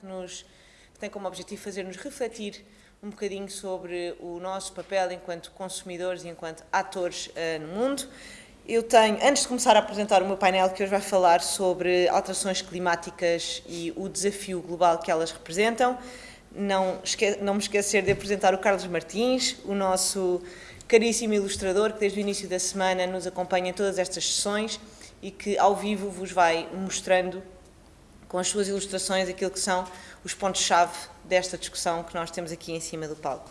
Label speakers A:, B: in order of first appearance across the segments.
A: que, nos, que tem como objetivo fazer-nos refletir um bocadinho sobre o nosso papel enquanto consumidores e enquanto atores uh, no mundo. Eu tenho, antes de começar a apresentar o meu painel, que hoje vai falar sobre alterações climáticas e o desafio global que elas representam, não, esque não me esquecer de apresentar o Carlos Martins, o nosso caríssimo ilustrador, que desde o início da semana nos acompanha em todas estas sessões e que ao vivo vos vai mostrando com as suas ilustrações aquilo que são os pontos-chave desta discussão que nós temos aqui em cima do palco.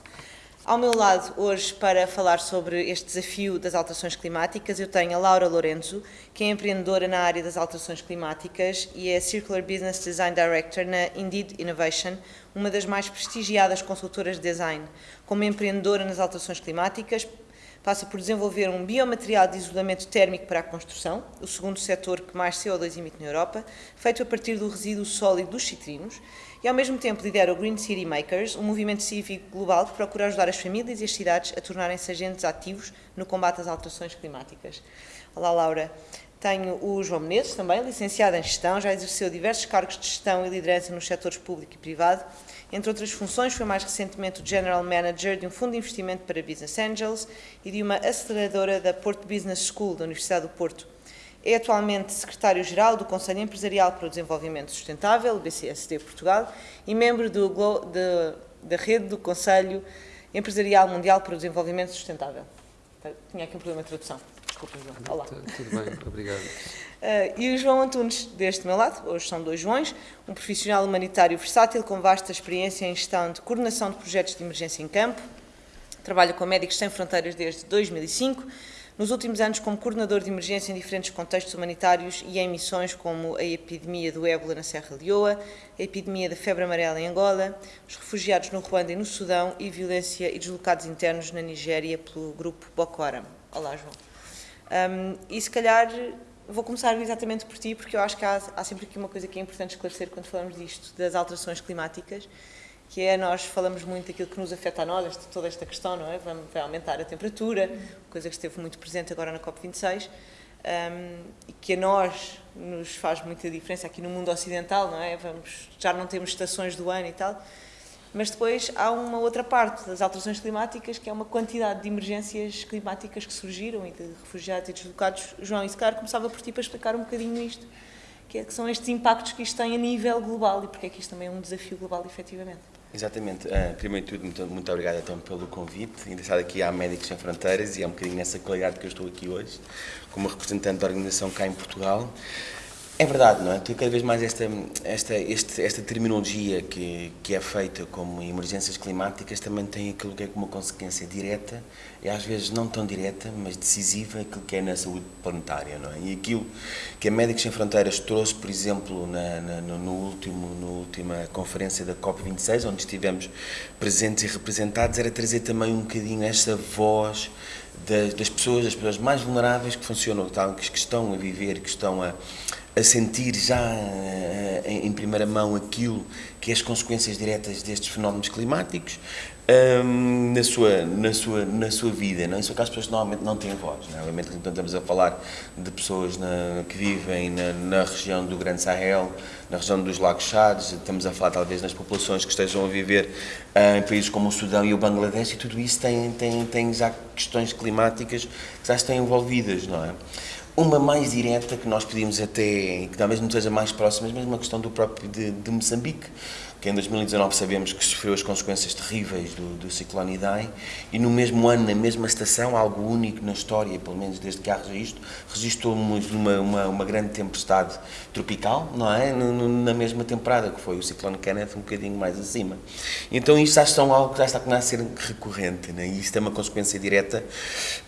A: Ao meu lado, hoje, para falar sobre este desafio das alterações climáticas, eu tenho a Laura Lorenzo, que é empreendedora na área das alterações climáticas e é Circular Business Design Director na Indeed Innovation, uma das mais prestigiadas consultoras de design. Como empreendedora nas alterações climáticas, passa por desenvolver um biomaterial de isolamento térmico para a construção, o segundo setor que mais CO2 emite na Europa, feito a partir do resíduo sólido dos citrinos, e ao mesmo tempo lidera o Green City Makers, um movimento cívico global que procura ajudar as famílias e as cidades a tornarem-se agentes ativos no combate às alterações climáticas. Olá, Laura. Tenho o João Menezes, também licenciado em Gestão, já exerceu diversos cargos de gestão e liderança nos setores público e privado. Entre outras funções, foi mais recentemente o General Manager de um fundo de investimento para Business Angels e de uma aceleradora da Porto Business School, da Universidade do Porto. É atualmente secretário-geral do Conselho Empresarial para o Desenvolvimento Sustentável, BCSD Portugal, e membro do, da rede do Conselho Empresarial Mundial para o Desenvolvimento Sustentável. Tinha aqui um problema de tradução. Desculpa, João. Olá.
B: Tudo bem, obrigado.
A: Uh, e o João Antunes, deste meu lado, hoje são dois Joões, um profissional humanitário versátil com vasta experiência em gestão de coordenação de projetos de emergência em campo, trabalha com Médicos Sem Fronteiras desde 2005, nos últimos anos como coordenador de emergência em diferentes contextos humanitários e em missões como a epidemia do ébola na Serra Leoa, a epidemia da febre amarela em Angola, os refugiados no Ruanda e no Sudão e violência e deslocados internos na Nigéria pelo grupo Boko Haram. Olá, João. Um, e se calhar vou começar exatamente por ti, porque eu acho que há, há sempre aqui uma coisa que é importante esclarecer quando falamos disto, das alterações climáticas, que é nós falamos muito daquilo que nos afeta a nós, esta, toda esta questão, não é? Vai, vai aumentar a temperatura, coisa que esteve muito presente agora na COP26, um, e que a nós nos faz muita diferença aqui no mundo ocidental, não é? Vamos, já não temos estações do ano e tal, mas depois há uma outra parte das alterações climáticas, que é uma quantidade de emergências climáticas que surgiram e de refugiados e deslocados. João, e se calhar começava por ti para explicar um bocadinho isto, é, que são estes impactos que isto tem a nível global e porque é que isto também é um desafio global, efetivamente.
C: Exatamente. Uh, primeiro de tudo, muito, muito obrigado então pelo convite. Engraçado aqui há Médicos Sem Fronteiras e é um bocadinho nessa qualidade que eu estou aqui hoje, como representante da organização cá em Portugal. É verdade, não é? Tem cada vez mais esta, esta, este, esta terminologia que, que é feita como emergências climáticas também tem aquilo que é uma consequência direta e às vezes não tão direta, mas decisiva, aquilo que é na saúde planetária, não é? E aquilo que a Médicos Sem Fronteiras trouxe, por exemplo, na, na, no último, na última conferência da COP26, onde estivemos presentes e representados, era trazer também um bocadinho esta voz das, das pessoas, das pessoas mais vulneráveis que funcionam, que estão a viver, que estão a a sentir já eh, em primeira mão aquilo que é as consequências diretas destes fenómenos climáticos na, sua, na, sua, na sua vida. Não? Isso é que as pessoas normalmente não têm voz. Não? É? Obviamente, então, estamos a falar de pessoas na, que vivem na, na, região do Grande Sahel, na região dos Lagos Chades, estamos a falar talvez nas populações que estejam a viver uh, em países como o Sudão e o Bangladesh, e tudo isso tem, tem, tem já questões climáticas que já estão envolvidas, não é? Uma mais direta, que nós pedimos até, que talvez não seja mais próxima, mas uma questão do próprio de, de Moçambique, que em 2019 sabemos que sofreu as consequências terríveis do, do ciclone Idai, e no mesmo ano, na mesma estação, algo único na história, pelo menos desde que há registro, registrou-nos uma, uma, uma, grande tempestade tropical, não é? Na mesma temporada, que foi o ciclone Kenneth, um bocadinho mais acima. Então isto já está algo que já está a ser recorrente, né? e isto é uma consequência direta,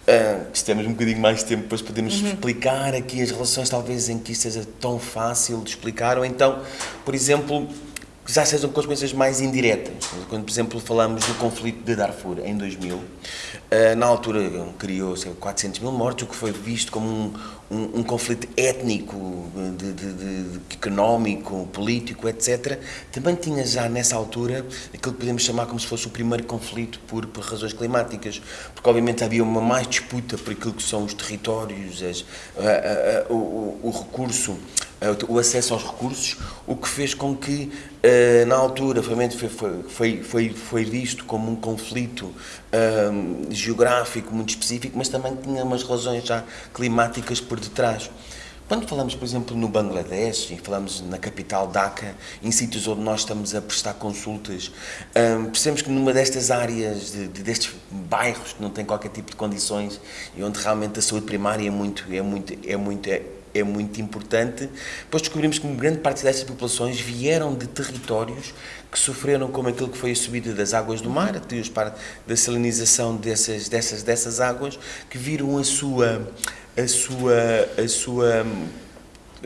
C: uh, se temos um bocadinho mais tempo, depois podemos uhum. explicar aqui as relações, talvez em que isto seja tão fácil de explicar, ou então, por exemplo, já sejam consequências mais indiretas. Quando, por exemplo, falamos do conflito de Darfur em 2000, eh, na altura criou 400 mil mortos, o que foi visto como um, um, um conflito étnico, de, de, de, económico, político, etc. Também tinha já nessa altura aquilo que podemos chamar como se fosse o primeiro conflito por, por razões climáticas, porque obviamente havia uma mais disputa por aquilo que são os territórios, as, a, a, a, o, o recurso o acesso aos recursos, o que fez com que, uh, na altura, foi, foi, foi, foi visto como um conflito uh, geográfico muito específico, mas também tinha umas razões já climáticas por detrás. Quando falamos, por exemplo, no Bangladesh e falamos na capital Dhaka, em sítios onde nós estamos a prestar consultas, um, percebemos que numa destas áreas, de, de, destes bairros que não têm qualquer tipo de condições e onde realmente a saúde primária é muito, é muito, é muito, é, é muito importante, depois descobrimos que grande parte destas populações vieram de territórios que sofreram como aquilo que foi a subida das águas do mar, até da salinização dessas, dessas, dessas águas, que viram a sua a sua, a sua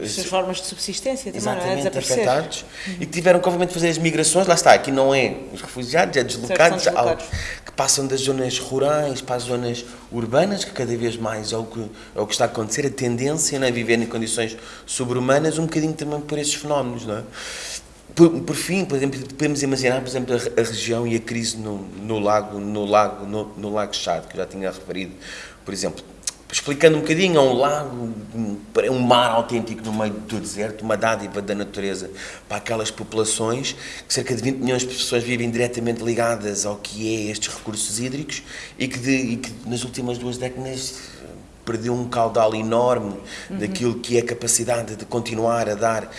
A: suas formas de subsistência
C: também, Exatamente, não é? afetados uhum. e que tiveram que obviamente fazer as migrações, lá está, aqui não é os refugiados, é deslocados, deslocados. que passam das zonas rurais para as zonas urbanas, que cada vez mais é o que, é o que está a acontecer, a tendência não é viver em condições sobre-humanas, um bocadinho também por esses fenómenos, não é? Por, por, fim, por exemplo, podemos imaginar, por exemplo, a, a região e a crise no, no lago, no lago, no, no lago Chad, que eu já tinha referido, por exemplo, explicando um bocadinho, é um lago, um mar autêntico no meio do deserto, uma dádiva da natureza para aquelas populações, que cerca de 20 milhões de pessoas vivem diretamente ligadas ao que é estes recursos hídricos e que, de, e que nas últimas duas décadas perdeu um caudal enorme uhum. daquilo que é a capacidade de continuar a dar uh,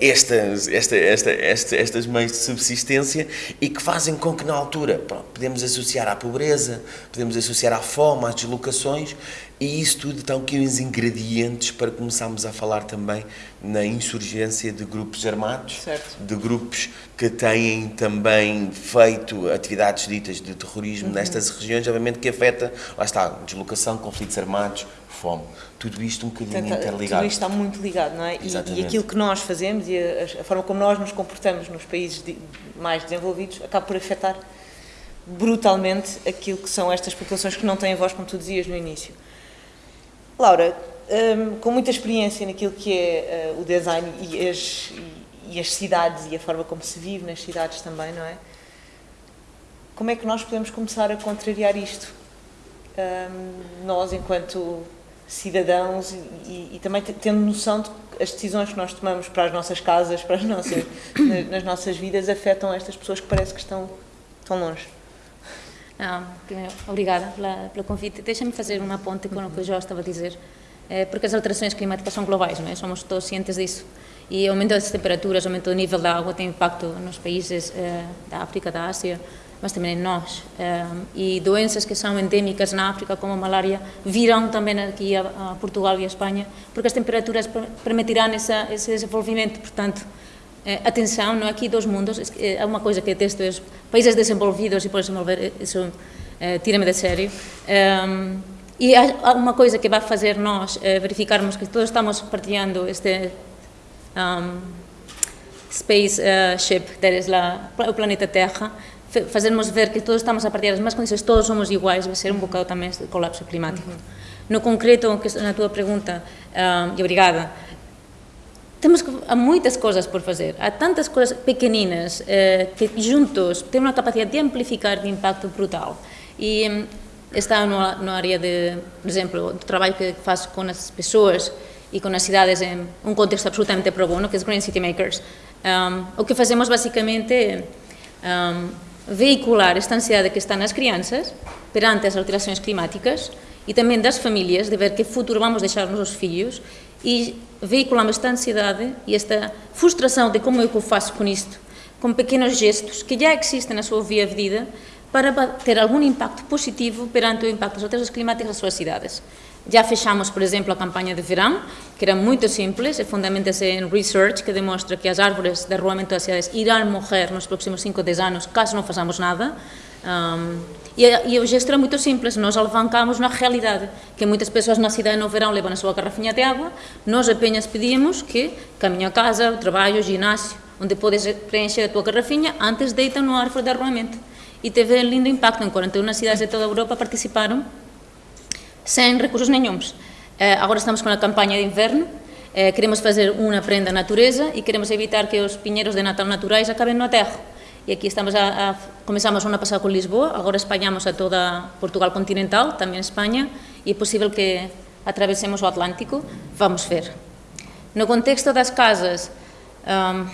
C: estas, esta, esta, esta, estas meios de subsistência e que fazem com que na altura pronto, podemos associar à pobreza, podemos associar à fome, às deslocações e isso tudo estão aqui os ingredientes para começarmos a falar também na insurgência de grupos armados,
A: certo.
C: de grupos que têm também feito atividades ditas de terrorismo uhum. nestas regiões, obviamente que afeta, lá está, deslocação, conflitos armados, fome. Tudo isto um bocadinho Tenta, interligado.
A: Tudo isto está muito ligado, não é? E, e, aquilo que nós fazemos e a, a, forma como nós nos comportamos nos países de, mais desenvolvidos acaba por afetar brutalmente aquilo que são estas populações que não têm voz, como tu dizias no início. Laura, um, com muita experiência naquilo que é uh, o design e as, e, e as cidades e a forma como se vive nas cidades também, não é? Como é que nós podemos começar a contrariar isto? Um, nós, enquanto cidadãos e, e, também tendo noção de que as decisões que nós tomamos para as nossas casas, para as nossas, nas nossas vidas, afetam estas pessoas que parece que estão tão longe.
B: Ah, obrigada pela, pelo convite. Deixa-me fazer uma ponte com o que o João estava a dizer, é, porque as alterações climáticas são globais, não é? somos todos cientes disso. E o aumento das temperaturas, o aumento do nível da água tem impacto nos países é, da África, da Ásia, mas também em nós. É, e doenças que são endêmicas na África, como a malária, virão também aqui a, Portugal e a Espanha, porque as temperaturas permitirão esse desenvolvimento. Portanto, eh, Eh, atenção, não aqui dos mundos, é uma coisa que detesto, é países desenvolvidos e por desenvolver, isso eh, eh tira-me de sério. Um, e há uma coisa que vai fazer nós eh, verificarmos que todos estamos partilhando este um, space uh, ship, la, o planeta Terra, fazermos ver que todos estamos a partir das mesmas condições, todos somos iguais, vai ser um bocado também este colapso climático. No concreto, na tua pergunta, um, e obrigada, temos há muitas coisas por fazer, há tantas coisas pequeninas eh, que juntos têm uma capacidade de amplificar de impacto brutal. E hum, está no, no área de, por exemplo, do trabalho que faço com as pessoas e com as cidades em um contexto absolutamente pro bono, que é Green City Makers. Um, o que fazemos basicamente é um, veicular esta ansiedade que está nas crianças perante as alterações climáticas e também das famílias, de ver que futuro vamos deixar nos filhos e veiculamos esta ansiedade e esta frustração de como é que eu faço com isto, com pequenos gestos que já existem na sua via de vida, para ter algum impacto positivo perante o impacto das alterações climáticas das suas cidades. Já fechamos, por exemplo, a campanha de verão, que era muito simples, e fundamenta-se em research, que demonstra que as árvores de arruamento das cidades irão morrer nos próximos 5 ou 10 anos, caso não façamos nada. Um, e, e o gesto era muito simples, nós alavancamos na realidade, que muitas pessoas na cidade no verão levam a sua garrafinha de água, nós apenas pedíamos que caminho a casa, o trabalho, o ginásio, onde podes preencher a tua garrafinha, antes deitam no árvore de arruamento. E teve um lindo impacto, em 41 cidades de toda a Europa participaram, sem recursos nenhums. Eh, agora estamos com a campanha de inverno, eh, queremos fazer uma prenda natureza e queremos evitar que os pinheiros de Natal naturais acabem no aterro e aqui estamos a, a comenzamos ano pasado con Lisboa, agora españamos a toda Portugal continental, tamén España, e é posible que atravesemos o Atlántico, vamos ver. No contexto das casas, um,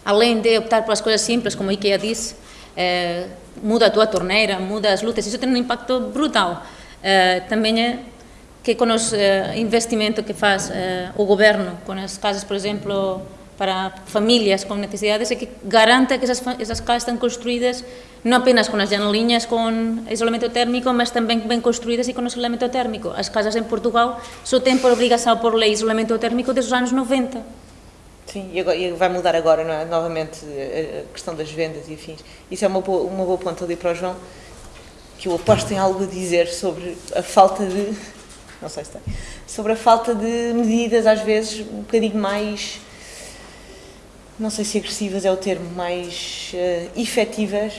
B: além de optar pelas coisas simples, como a IKEA disse, eh, muda a tua torneira, muda as lutas, isso tem um impacto brutal. Eh, também é que com os eh, investimentos que faz eh, o governo, com as casas, por exemplo, para famílias com necessidades, é que garanta que essas, casas estão construídas não apenas com as janelinhas com isolamento térmico, mas também bem construídas e com isolamento térmico. As casas em Portugal só têm por obrigação por lei isolamento térmico desde os anos 90.
A: Sim, e, agora, e vai mudar agora, é? Novamente, a questão das vendas e afins. Isso é uma boa, uma boa ponta ali para o João, que eu aposto tem algo a dizer sobre a falta de não sei se tem, sobre a falta de medidas, às vezes, um bocadinho mais, não sei se agressivas é o termo, mais uh, efetivas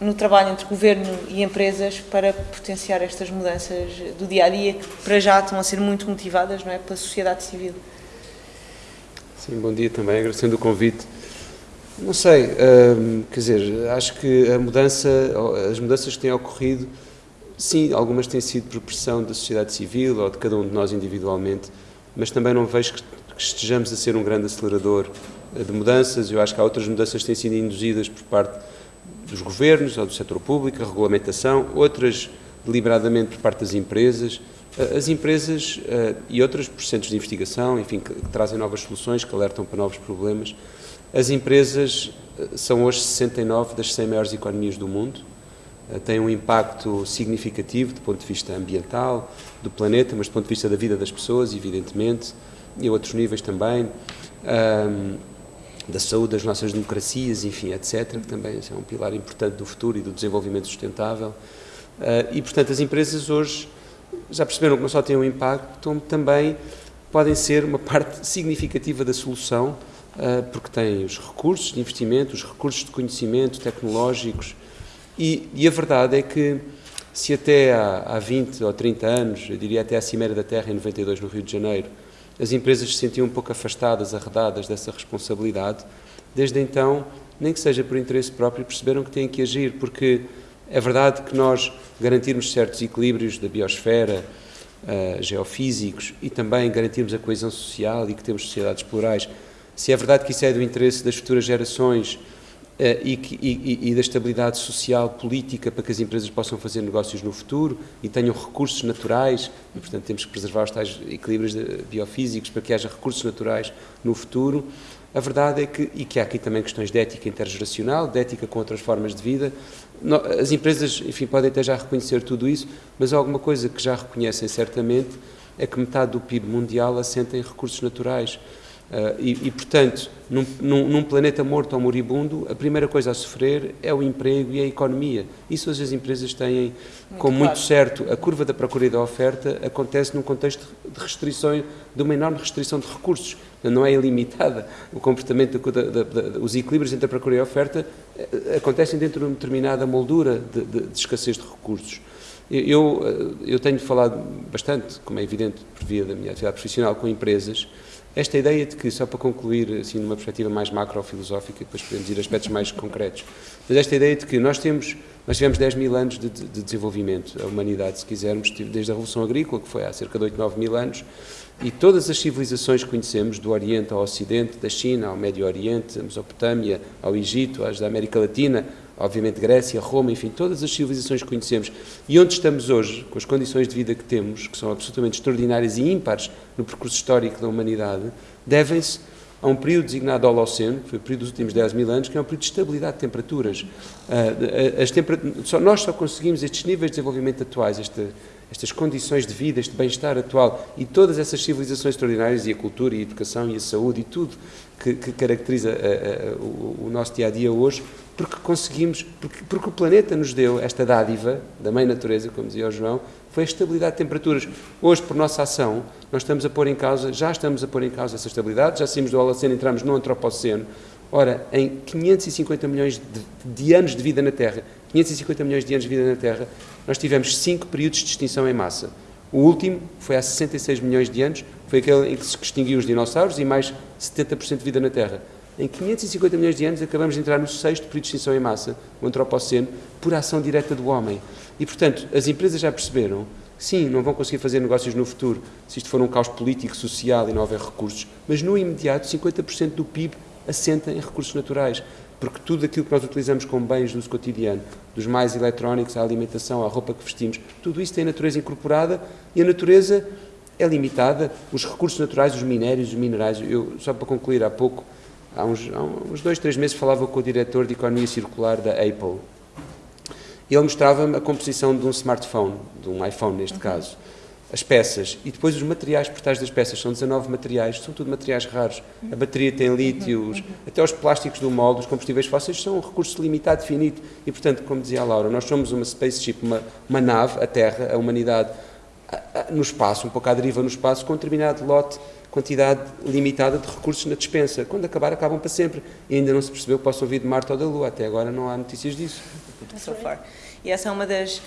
A: no trabalho entre governo e empresas para potenciar estas mudanças do dia a dia que para já estão a ser muito motivadas não é, pela sociedade civil.
D: Sim, bom dia também, agradecendo o convite. Não sei, hum, quer dizer, acho que a mudança, as mudanças que têm ocorrido Sim, algumas têm sido por pressão da sociedade civil ou de cada um de nós individualmente, mas também não vejo que estejamos a ser um grande acelerador de mudanças. Eu acho que há outras mudanças que têm sido induzidas por parte dos governos ou do setor público, a regulamentação, outras deliberadamente por parte das empresas. As empresas e outros processos de investigação, enfim, que, trazem novas soluções, que alertam para novos problemas. As empresas são hoje 69 das 100 maiores economias do mundo tem um impacto significativo do ponto de vista ambiental, do planeta, mas do ponto de vista da vida das pessoas, evidentemente, e a outros níveis também, um, da saúde das nossas democracias, enfim, etc., que também é um pilar importante do futuro e do desenvolvimento sustentável. Uh, e, portanto, as empresas hoje já perceberam que não só têm um impacto, como também podem ser uma parte significativa da solução, uh, porque têm os recursos de investimento, os recursos de conhecimento tecnológicos, e, e, a verdade é que, se até há, há 20 ou 30 anos, eu diria até à Cimeira da Terra, em 92, no Rio de Janeiro, as empresas se sentiam um pouco afastadas, arredadas dessa responsabilidade, desde então, nem que seja por interesse próprio, perceberam que têm que agir, porque é verdade que nós garantirmos certos equilíbrios da biosfera, uh, geofísicos, e também garantirmos a coesão social e que temos sociedades plurais, se é verdade que isso é do interesse das futuras gerações, eh, e, e, e, da estabilidade social, política, para que as empresas possam fazer negócios no futuro e tenham recursos naturais, e portanto temos que preservar os tais equilíbrios biofísicos para que haja recursos naturais no futuro. A verdade é que, e que há aqui também questões de ética intergeracional, de ética com outras formas de vida, as empresas, enfim, podem até já reconhecer tudo isso, mas alguma coisa que já reconhecem certamente é que metade do PIB mundial assenta em recursos naturais. Uh, e, e, portanto, num, num, num, planeta morto ou moribundo, a primeira coisa a sofrer é o emprego e a economia. Isso as empresas têm muito como claro. muito certo. A curva da procura e da oferta acontece num contexto de restrições, de uma enorme restrição de recursos. Não é ilimitada. O comportamento, da, da, da, os equilíbrios entre a procura e a oferta eh, acontecem dentro de uma determinada moldura de, de, de escassez de recursos. Eu, eh, eu tenho falado bastante, como é evidente, por via da minha atividade profissional, com empresas esta ideia de que, só para concluir, assim, numa perspectiva mais macrofilosófica, depois podemos ir a aspectos mais concretos, mas esta ideia de que nós temos, nós tivemos 10 mil anos de, de, desenvolvimento, a humanidade, se quisermos, desde a Revolução Agrícola, que foi há cerca de 8, 9 mil anos, e todas as civilizações que conhecemos, do Oriente ao Ocidente, da China ao Médio Oriente, a Mesopotâmia, ao Egito, às da América Latina, obviamente Grécia, Roma, enfim, todas as civilizações que conhecemos. E onde estamos hoje, com as condições de vida que temos, que são absolutamente extraordinárias e ímpares no percurso histórico da humanidade, devem-se a um período designado Holoceno, que foi o período dos últimos 10 mil anos, que é um período de estabilidade de temperaturas. Uh, as temper... só, nós só conseguimos estes níveis de desenvolvimento atuais, esta, estas condições de vida, este bem-estar atual e todas essas civilizações extraordinárias, e a cultura, e a educação, e a saúde, e tudo que, que caracteriza a, a, o, o nosso dia-a-dia -dia hoje, porque conseguimos, porque, porque, o planeta nos deu esta dádiva da mãe natureza, como dizia o João, foi a estabilidade de temperaturas. Hoje, por nossa ação, nós estamos a pôr em causa, já estamos a pôr em causa essa estabilidade, já saímos do Holoceno, entramos no Antropoceno. Ora, em 550 milhões de, de, anos de vida na Terra, 550 milhões de anos de vida na Terra, nós tivemos cinco períodos de extinção em massa. O último foi há 66 milhões de anos, foi aquele em que se extinguiu os dinossauros e mais 70% de vida na Terra. Em 550 milhões de anos acabamos de entrar no sexto período de extinção em massa, o antropoceno, por ação direta do homem. E, portanto, as empresas já perceberam Sim, não vão conseguir fazer negócios no futuro, se isto for um caos político, social e não houver recursos, mas no imediato 50% do PIB assenta em recursos naturais, porque tudo aquilo que nós utilizamos como bens do uso cotidiano, dos mais eletrónicos à alimentação, à roupa que vestimos, tudo isso tem natureza incorporada e a natureza é limitada. Os recursos naturais, os minérios, os minerais, eu, só para concluir, há pouco, há uns, há uns dois, três meses, falava com o diretor de Economia Circular da Apple, e ele mostrava-me a composição de um smartphone, de um iPhone neste uhum. caso, as peças e depois os materiais por trás das peças, são 19 materiais, são tudo materiais raros. A bateria tem lítio, uhum. até os plásticos do molde, os combustíveis fósseis são um recurso limitado, finito. E, portanto, como dizia a Laura, nós somos uma spaceship, uma, uma nave, a Terra, a humanidade, no espaço, um pouco à deriva no espaço, com um determinado lote, quantidade limitada de recursos na dispensa. Quando acabar, acabam para sempre. E ainda não se percebeu que possam vir de Marte ou da Lua. Até agora não há notícias disso.
A: So far. E essa é uma das.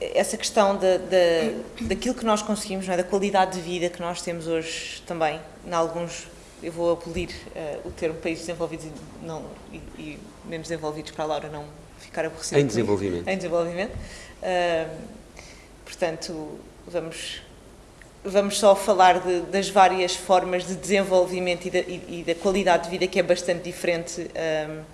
A: Essa questão de, de, daquilo que nós conseguimos, é? da qualidade de vida que nós temos hoje também, em alguns, eu vou abolir uh, o termo países desenvolvidos e, não, e, e, menos desenvolvidos para a Laura não ficar aborrecida.
D: Em desenvolvimento.
A: Em desenvolvimento. Uh, portanto, vamos, vamos só falar de, das várias formas de desenvolvimento e da, e, e da, qualidade de vida que é bastante diferente. Uh,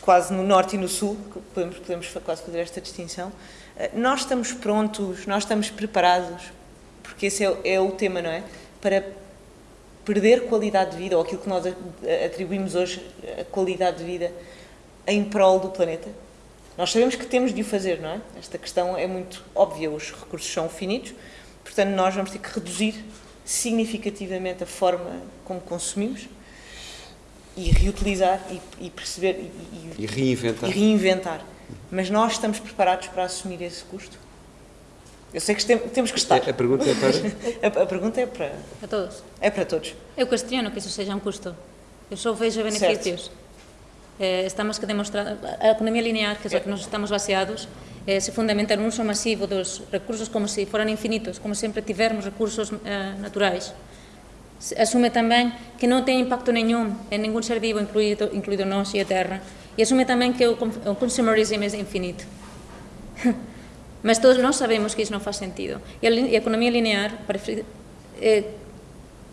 A: quase no norte e no sul, podemos, podemos quase fazer esta distinção. Eh, nós estamos prontos, nós estamos preparados, porque esse é, é o tema, não é? Para perder qualidade de vida, ou aquilo que nós atribuímos hoje a qualidade de vida, em prol do planeta. Nós sabemos que temos de o fazer, não é? Esta questão é muito óbvia, os recursos são finitos, portanto, nós vamos ter que reduzir significativamente a forma como consumimos e reutilizar e, e perceber
D: e, e, reinventar.
A: e reinventar. Mas nós estamos preparados para assumir esse custo? Eu sei que temos que estar.
D: A, pergunta é
A: para. a, a, pergunta é para.
B: Para todos.
A: É para todos.
B: Eu questiono que isso seja um custo. Eu só vejo benefícios. eh, estamos que demostrar a economía linear, que é a que nos estamos baseados, eh, se fundamenta no uso masivo dos recursos como se foran infinitos, como sempre tivermos recursos eh, naturais. Asume tamén que non ten impacto nenhum en ningún ser vivo, incluído, incluído nós e a Terra. E asume tamén que o, o consumerismo é infinito. Mas todos nós sabemos que iso non faz sentido. E a, e a economía linear, é eh,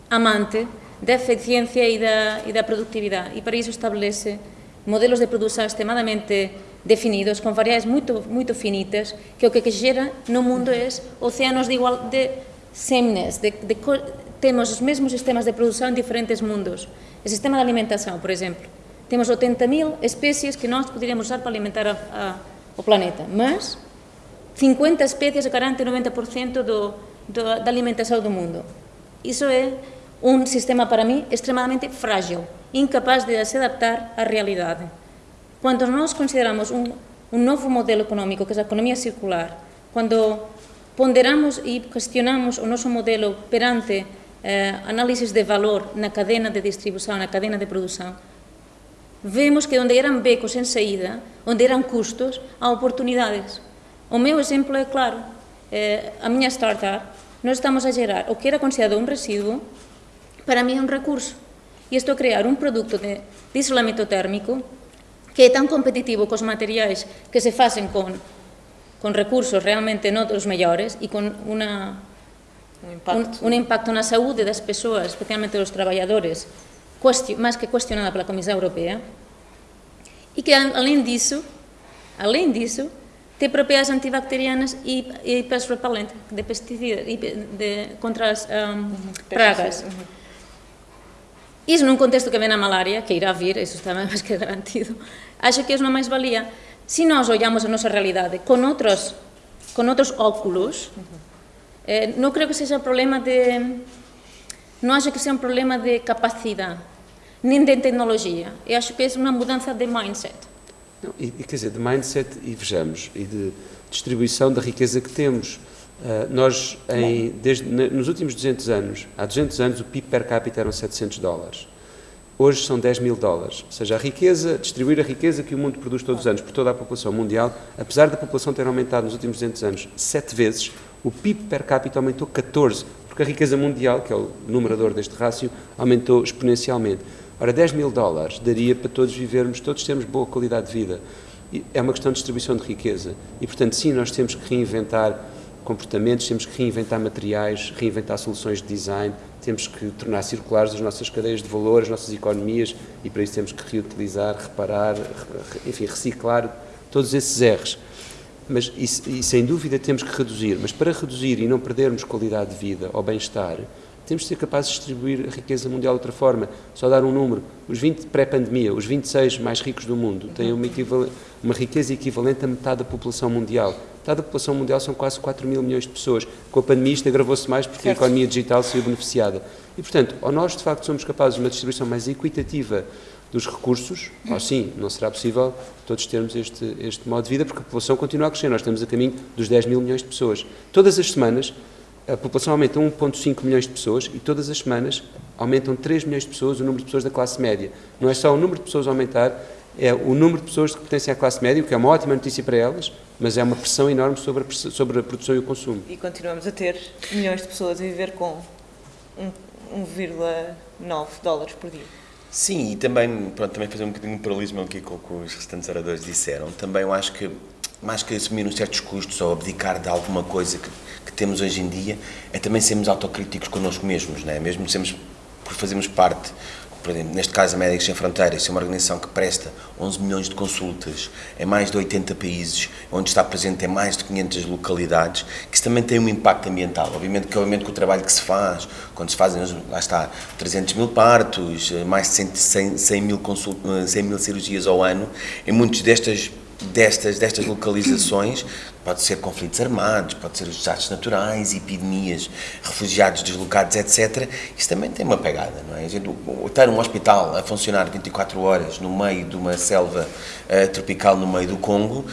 B: amante da eficiencia e da, e da productividade. E para iso establece modelos de produção extremadamente definidos, con variáveis moito, moito finitas, que o que, xera no mundo é océanos de igual de sameness, de, de, temos os mesmos sistemas de produção em diferentes mundos. O sistema de alimentação, por exemplo. Temos 80 mil espécies que nós poderíamos usar para alimentar a, a, o planeta, mas 50 espécies garantem 90% do, do, da alimentação do mundo. Isso é un sistema para mí extremadamente frágil, incapaz de se adaptar á realidade. Cuando nós consideramos un, un novo modelo económico, que é a economía circular, cando ponderamos e cuestionamos o noso modelo perante eh, análisis de valor na cadena de distribución, na cadena de produción, vemos que onde eran becos en saída, onde eran custos, há oportunidades. O meu exemplo é claro, eh, a miña startup, nós estamos a gerar o que era considerado un residuo para mí é un recurso. Y esto crear un producto de, de isolamento térmico que é tan competitivo cos materiais que se facen con, con recursos realmente non dos mellores e con una,
A: un, impacto.
B: Un, un impacto na saúde das persoas, especialmente dos traballadores, máis que cuestionada pola Comisión Europea, e que, além disso, além disso, te propiedades antibacterianas e, e pest repellent de pesticidas e de, de, contra as um, pragas. Uh -huh. Iso num contexto que vem a malária, que irá vir, isso está máis que garantido, acho que é unha máis-valía. Se nós olhamos a nosa realidade con outros, con outros óculos, Eh, creo que sexa un problema de... Non acho que seja un problema de capacidade, nem de tecnologia. Eu acho que é uma mudança de mindset.
D: Não, e, quer dizer, de mindset, e vejamos, e de distribuição da riqueza que temos. Uh, nós, em, desde, nos últimos 200 anos, há 200 anos, o PIB per capita eram 700 dólares. Hoje são 10 mil dólares. Ou seja, a riqueza, distribuir a riqueza que o mundo produz todos os anos por toda a população mundial, apesar da população ter aumentado nos últimos 200 anos sete vezes, o PIB per capita aumentou 14, porque a riqueza mundial, que é o numerador deste rácio, aumentou exponencialmente. Ora, 10 mil dólares daria para todos vivermos, todos termos boa qualidade de vida. é uma questão de distribuição de riqueza. E, portanto, sim, nós temos que reinventar comportamentos, temos que reinventar materiais, reinventar soluções de design, temos que tornar circulares as nossas cadeias de valor, as nossas economias, e para isso temos que reutilizar, reparar, enfim, reciclar todos esses erros. Mas, e, e sem dúvida temos que reduzir, mas para reduzir e não perdermos qualidade de vida ou bem-estar, temos de ser capazes de distribuir a riqueza mundial de outra forma. Só dar um número. Os 20 pré-pandemia, os 26 mais ricos do mundo, têm uma, uma, riqueza equivalente a metade da população mundial. Metade da população mundial são quase 4 mil milhões de pessoas. Com a pandemia isto agravou-se mais porque certo. a economia digital saiu beneficiada. E, portanto, ou nós de facto somos capazes de uma distribuição mais equitativa dos recursos, ou sim, não será possível todos termos este, este modo de vida, porque a população continua a crescer. Nós estamos a caminho dos 10 mil milhões de pessoas. Todas as semanas, a população aumenta 1,5 milhões de pessoas e todas as semanas aumentam 3 milhões de pessoas o número de pessoas da classe média. Não é só o número de pessoas aumentar, é o número de pessoas que pertencem à classe média, o que é uma ótima notícia para elas, mas é uma pressão enorme sobre a, sobre a produção e o consumo.
A: E continuamos a ter milhões de pessoas a viver com 1,9 dólares por dia.
C: Sim, e também, pronto, também fazer um bocadinho de paralelismo aqui com o que os restantes oradores disseram. Também eu acho que, mais que assumir uns certos custos ou abdicar de alguma coisa que que temos hoje em dia é também sermos autocríticos connosco mesmos, não é? mesmo sermos, por fazermos parte, exemplo, neste caso a Médicos Sem Fronteiras, é uma organização que presta 11 milhões de consultas em mais de 80 países, onde está presente em mais de 500 localidades, que isso também tem um impacto ambiental. Obviamente que, obviamente, que o trabalho que se faz, quando se fazem, lá está, 300 mil partos, mais de 100, 100, mil, consult, 100 mil cirurgias ao ano, em muitas destas destas, destas localizações, pode ser conflitos armados, pode ser os desastres naturais, epidemias, refugiados deslocados, etc. Isso também tem uma pegada, não é? A gente, estar um hospital a funcionar 24 horas no meio de uma selva uh, tropical no meio do Congo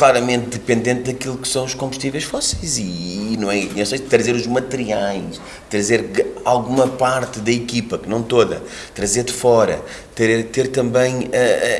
C: claramente dependente daquilo que são os combustíveis fósseis. E, e não é, não sei, trazer os materiais, trazer alguma parte da equipa, que não toda, trazer de fora, ter, ter também uh,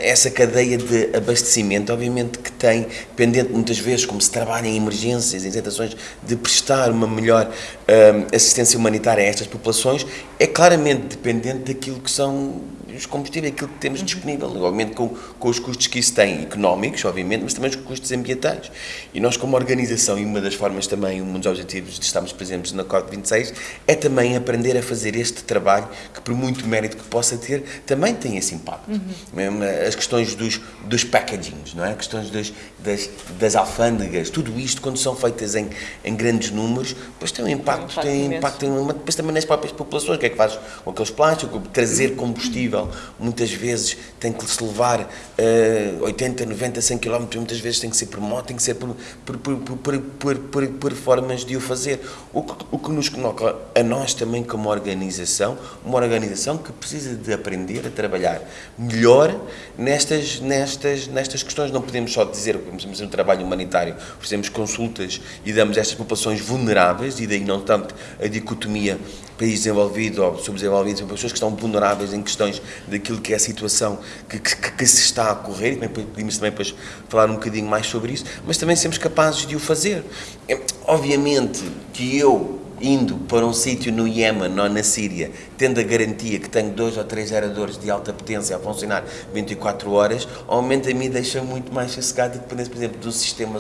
C: essa cadeia de abastecimento, obviamente que tem, dependente muitas vezes, como se trabalha em emergências, em situações de prestar uma melhor uh, assistência humanitária a estas populações, é claramente dependente daquilo que são os combustíveis, aquilo que temos disponível, obviamente com, com os custos que isso tem, económicos, obviamente, mas também os custos ambientais. E nós, como organização, e uma das formas também, um dos objetivos de estarmos presentes na COP26, é também aprender a fazer este trabalho, que por muito mérito que possa ter, também tem esse impacto. Uhum. As questões dos, dos packagings, não é? As questões das, das, das alfândegas, tudo isto, quando são feitas em, em grandes números, depois tem um impacto, tem, um impacto, tem impacto depois também nas próprias populações, o que é que faz com aqueles plásticos, trazer combustível muitas vezes tem que se levar uh, 80, 90, 100 km, muitas vezes tem que ser por tem que ser por, por, por, por, por, por formas de o fazer. O que, o que nos coloca a nós também como organização, uma organização que precisa de aprender a trabalhar melhor nestas, nestas, nestas questões. Não podemos só dizer que fazer um trabalho humanitário, fazemos consultas e damos estas populações vulneráveis, e daí não tanto a dicotomia país desenvolvido ou subdesenvolvido, são pessoas que estão vulneráveis em questões daquilo que é a situação que, que, que se está a ocorrer, e podemos também depois falar um bocadinho mais sobre isso, mas também sermos capazes de o fazer. É, obviamente que eu, indo para um sítio no Iémen ou na Síria, tendo a garantia que tenho dois ou três geradores de alta potência a funcionar 24 horas, obviamente a mim deixa muito mais sossegado, dependendo, por exemplo, do sistema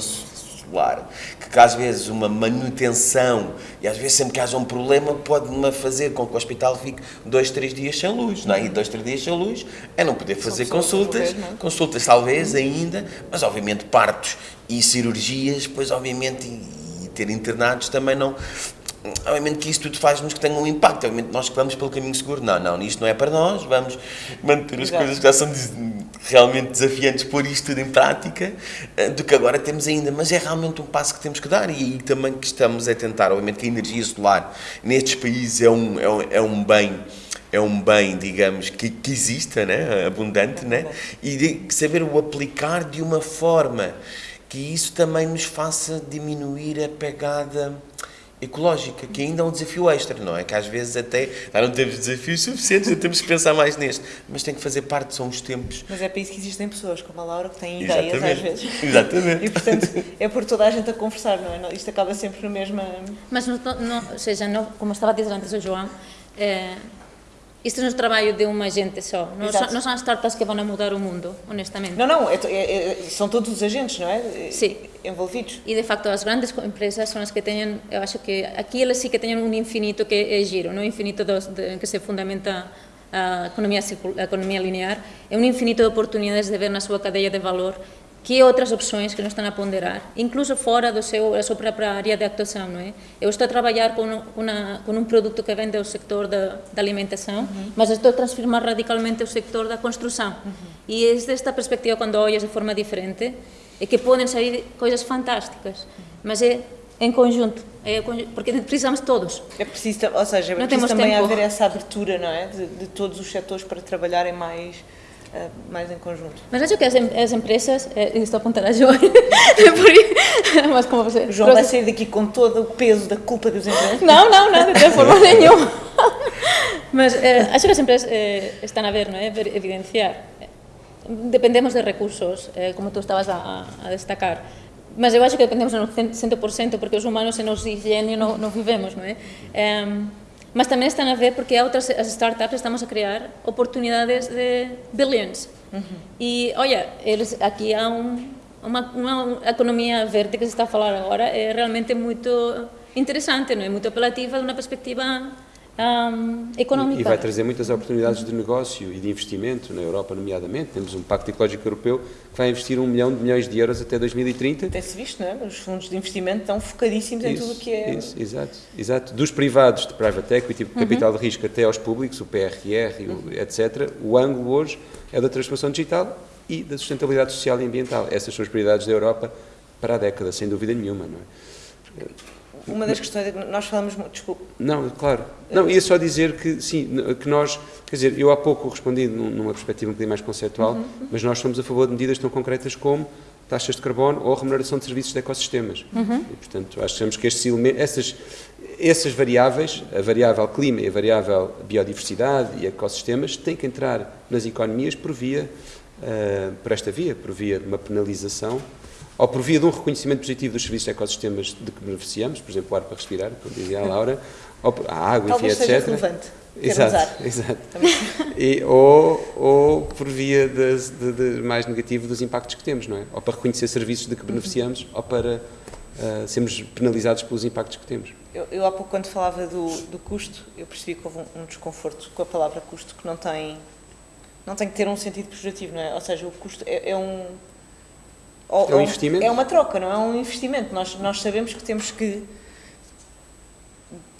C: solar, que às vezes uma manutenção, e às vezes sempre que haja um problema, pode-me fazer com que o hospital fique dois, três dias sem luz, não é? E dois, três dias sem luz é não poder fazer consultas, poder, consultas talvez ainda, mas obviamente partos e cirurgias, pois obviamente, e, e ter internados também não, obviamente que isso tudo faz-nos que tenha um impacto, obviamente nós que vamos pelo caminho seguro, não, não, isto não é para nós, vamos manter as Exato. coisas que já são realmente desafiantes, pôr isto tudo em prática, eh, do que agora temos ainda, mas é realmente um passo que temos que dar e, e também que estamos a tentar, obviamente que a energia solar nestes países é um, é um, é um bem é um bem, digamos, que, que exista, né? abundante, né? e saber o aplicar de uma forma que isso também nos faça diminuir a pegada ecológica, que ainda é um desafio extra, não é? Que às vezes até já não temos desafios suficientes, temos que pensar mais neste, mas tem que fazer parte, são os tempos.
A: Mas é para isso que existem pessoas como a Laura que têm ideias
C: Exatamente.
A: às vezes.
C: Exatamente.
A: E portanto é por toda a gente a conversar, não é? Isto acaba sempre na mesma.
B: Mas, não, não, ou seja, não, como estava a dizer antes o João, é, isto é o trabalho de uma gente só. Não, são, as startups que vão a mudar o mundo, honestamente.
A: Não, não, é, é, é, são todos os agentes, não é?
B: Sim.
A: Envolvidos.
B: E de facto as grandes empresas são as que têm, eu acho que aqui elas sim que têm um infinito que é giro, não é infinito dos, de, que se fundamenta a economia, a economia linear, é um infinito de oportunidades de ver na sua cadeia de valor que outras opções que não estão a ponderar, incluso fora do seu, da sua própria área de atuação, não é? Eu estou a trabalhar com, um- uma, com um produto que vem do sector da, da alimentação, mas estou a transformar radicalmente o sector da construção. E é desta perspectiva, quando olhas de forma diferente, é que podem sair coisas fantásticas, mas é em conjunto, é porque precisamos todos.
A: É preciso, ou seja, é preciso também
B: tempo.
A: haver essa abertura, não é? De, de todos os setores para trabalharem mais, mais em conjunto.
B: Mas acho que as, as empresas, eh, estou a apontar a João, é mas como você...
A: João vai sair daqui com todo o peso da culpa dos empresários.
B: Não, não, não, de forma nenhuma. Mas eh, acho que as empresas eh, estão a ver, não é? Ver- Evidenciar. Dependemos de recursos, eh, como tu estavas a, a- destacar. Mas eu acho que dependemos no 100% porque os humanos sem oxigênio não, não vivemos, não é? Mas também estão a ver porque outras as startups estamos a criar oportunidades de billions. E, olha, eles, aqui há um, uma, uma economia verde que se está a falar agora, é realmente muito interessante, não é? Muito apelativa de uma perspectiva ahm, económica.
D: E vai trazer muitas oportunidades de negócio e de investimento na Europa, nomeadamente. Temos um Pacto Ecológico Europeu que vai investir um milhão de milhões de euros até 2030.
A: Tem-se visto, não é? Os fundos de investimento estão focadíssimos em tudo o que é.
D: Isso, exato, exato. Dos privados de private equity, capital de risco, até aos públicos, o PRR, o- etc., o ângulo hoje é da transformação digital e da sustentabilidade social e ambiental. Essas são as prioridades da Europa para a década, sem dúvida nenhuma. Não, é?
A: Uma das questões é que nós falamos muito. Desculpe.
D: não claro. Não, ia só dizer que, sim, que nós, quer dizer, eu há pouco respondi num- numa perspectiva um bocadinho mais conceptual, mas nós somos a favor de medidas tão concretas como taxas de carbono ou remuneração de serviços de ecossistemas. E, portanto, achamos que estes elementos, essas, essas variáveis, a variável clima e a variável biodiversidade e ecossistemas, têm que entrar nas economias por via, ah, por esta via, por via de uma penalização ou por via de um reconhecimento positivo dos serviços de ecossistemas de que beneficiamos, por exemplo, o ar para respirar, como dizia a Laura, ou por- a água,
A: Talvez
D: enfim,
A: seja
D: etc.
A: relevante.
D: Exato,
A: usar.
D: exato. E, ou, ou por via das- de, de mais negativo dos impactos que temos, não é? Ou para reconhecer serviços de que beneficiamos, ou para ah, sermos penalizados pelos impactos que temos.
A: Eu, eu há pouco, quando falava do, do custo, eu percebi que houve um, um desconforto com a palavra custo que não tem, não tem que ter um sentido pejorativo, não é? Ou seja, o custo é, é um. Ou-
D: É um investimento?
A: É uma troca, não é um investimento. Nós, nós sabemos que temos que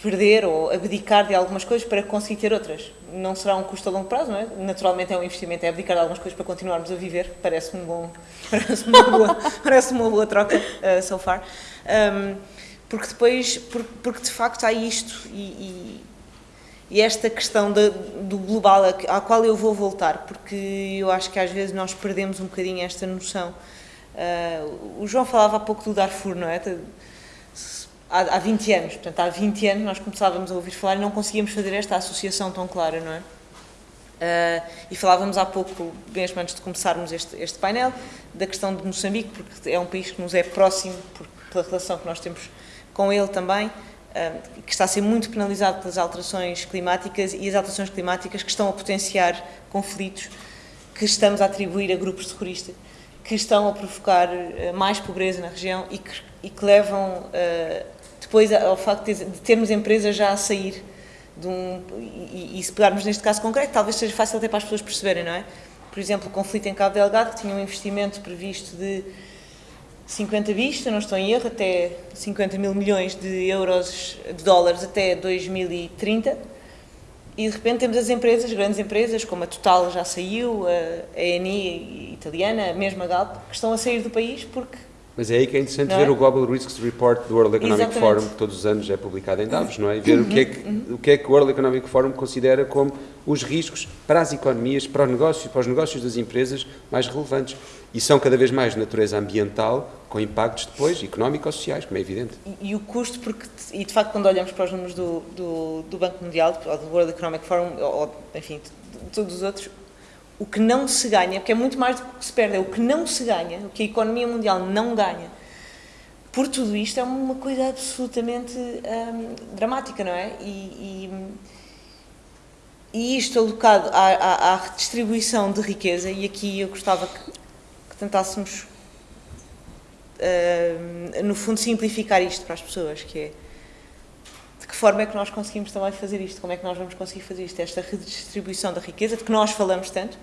A: perder ou abdicar de algumas coisas para conseguir ter outras. Não será um custo a longo prazo, não é? Naturalmente é um investimento, é abdicar de algumas coisas para continuarmos a viver. Parece-me bom, parece uma boa, parece uma boa troca uh, so far. Um, porque depois, por- porque de facto há isto e, e- e esta questão da- do global à qual eu vou voltar, porque eu acho que às vezes nós perdemos um bocadinho esta noção. Uh, o João falava há pouco do Darfur, não é? Há, há 20 anos, portanto, há 20 anos nós começávamos a ouvir falar e não conseguíamos fazer esta associação tão clara, não é? Uh, e falávamos há pouco, mesmo antes de começarmos este, este painel, da questão de Moçambique, porque é um país que nos é próximo por, pela relação que nós temos com ele também, uh, que está a ser muito penalizado pelas alterações climáticas e as alterações climáticas que estão a potenciar conflitos que estamos a atribuir a grupos terroristas, que estão a provocar uh, mais pobreza na região e que, e que levam uh, depois ao facto de, termos empresas já a sair de um, e, e se pegarmos neste caso concreto, talvez seja fácil até para as pessoas perceberem, não é? Por exemplo, o conflito em Cabo Delgado, que tinha um investimento previsto de 50 bis, não estou em erro, até 50 mil milhões de euros, de dólares até 2030, e de repente temos as empresas, grandes empresas, como a Total já saiu, a ENI italiana, a mesma Galp, que estão a sair do país porque
D: Mas é aí que é interessante
A: Não
D: ver
A: é?
D: o Global Risks Report do World Economic
A: Exatamente. Uhum.
D: Forum, que todos os anos é publicado em Davos, não é? E ver o, que é que, o que é que o World Economic Forum considera como os riscos para as economias, para os negócios, para os negócios das empresas mais relevantes. E são cada vez mais de natureza ambiental, com impactos depois económico-sociais, como é evidente.
A: E, e o custo, porque, e de facto, quando olhamos para os números do, do, do Banco Mundial, ou do World Economic Forum, ou, ou, enfim, de, de todos os outros, o que não se ganha, porque é muito mais do que se perde, é o que não se ganha, o que a economia mundial não ganha, por tudo isto é uma coisa absolutamente hum, dramática, não é? E, e, e isto alocado à, à, à redistribuição de riqueza, e aqui eu gostava que, que tentássemos, uh, no fundo, simplificar isto para as pessoas, que é que forma é que nós conseguimos também fazer isto, como é que nós vamos conseguir fazer isto, esta redistribuição da riqueza, de que nós falamos tanto,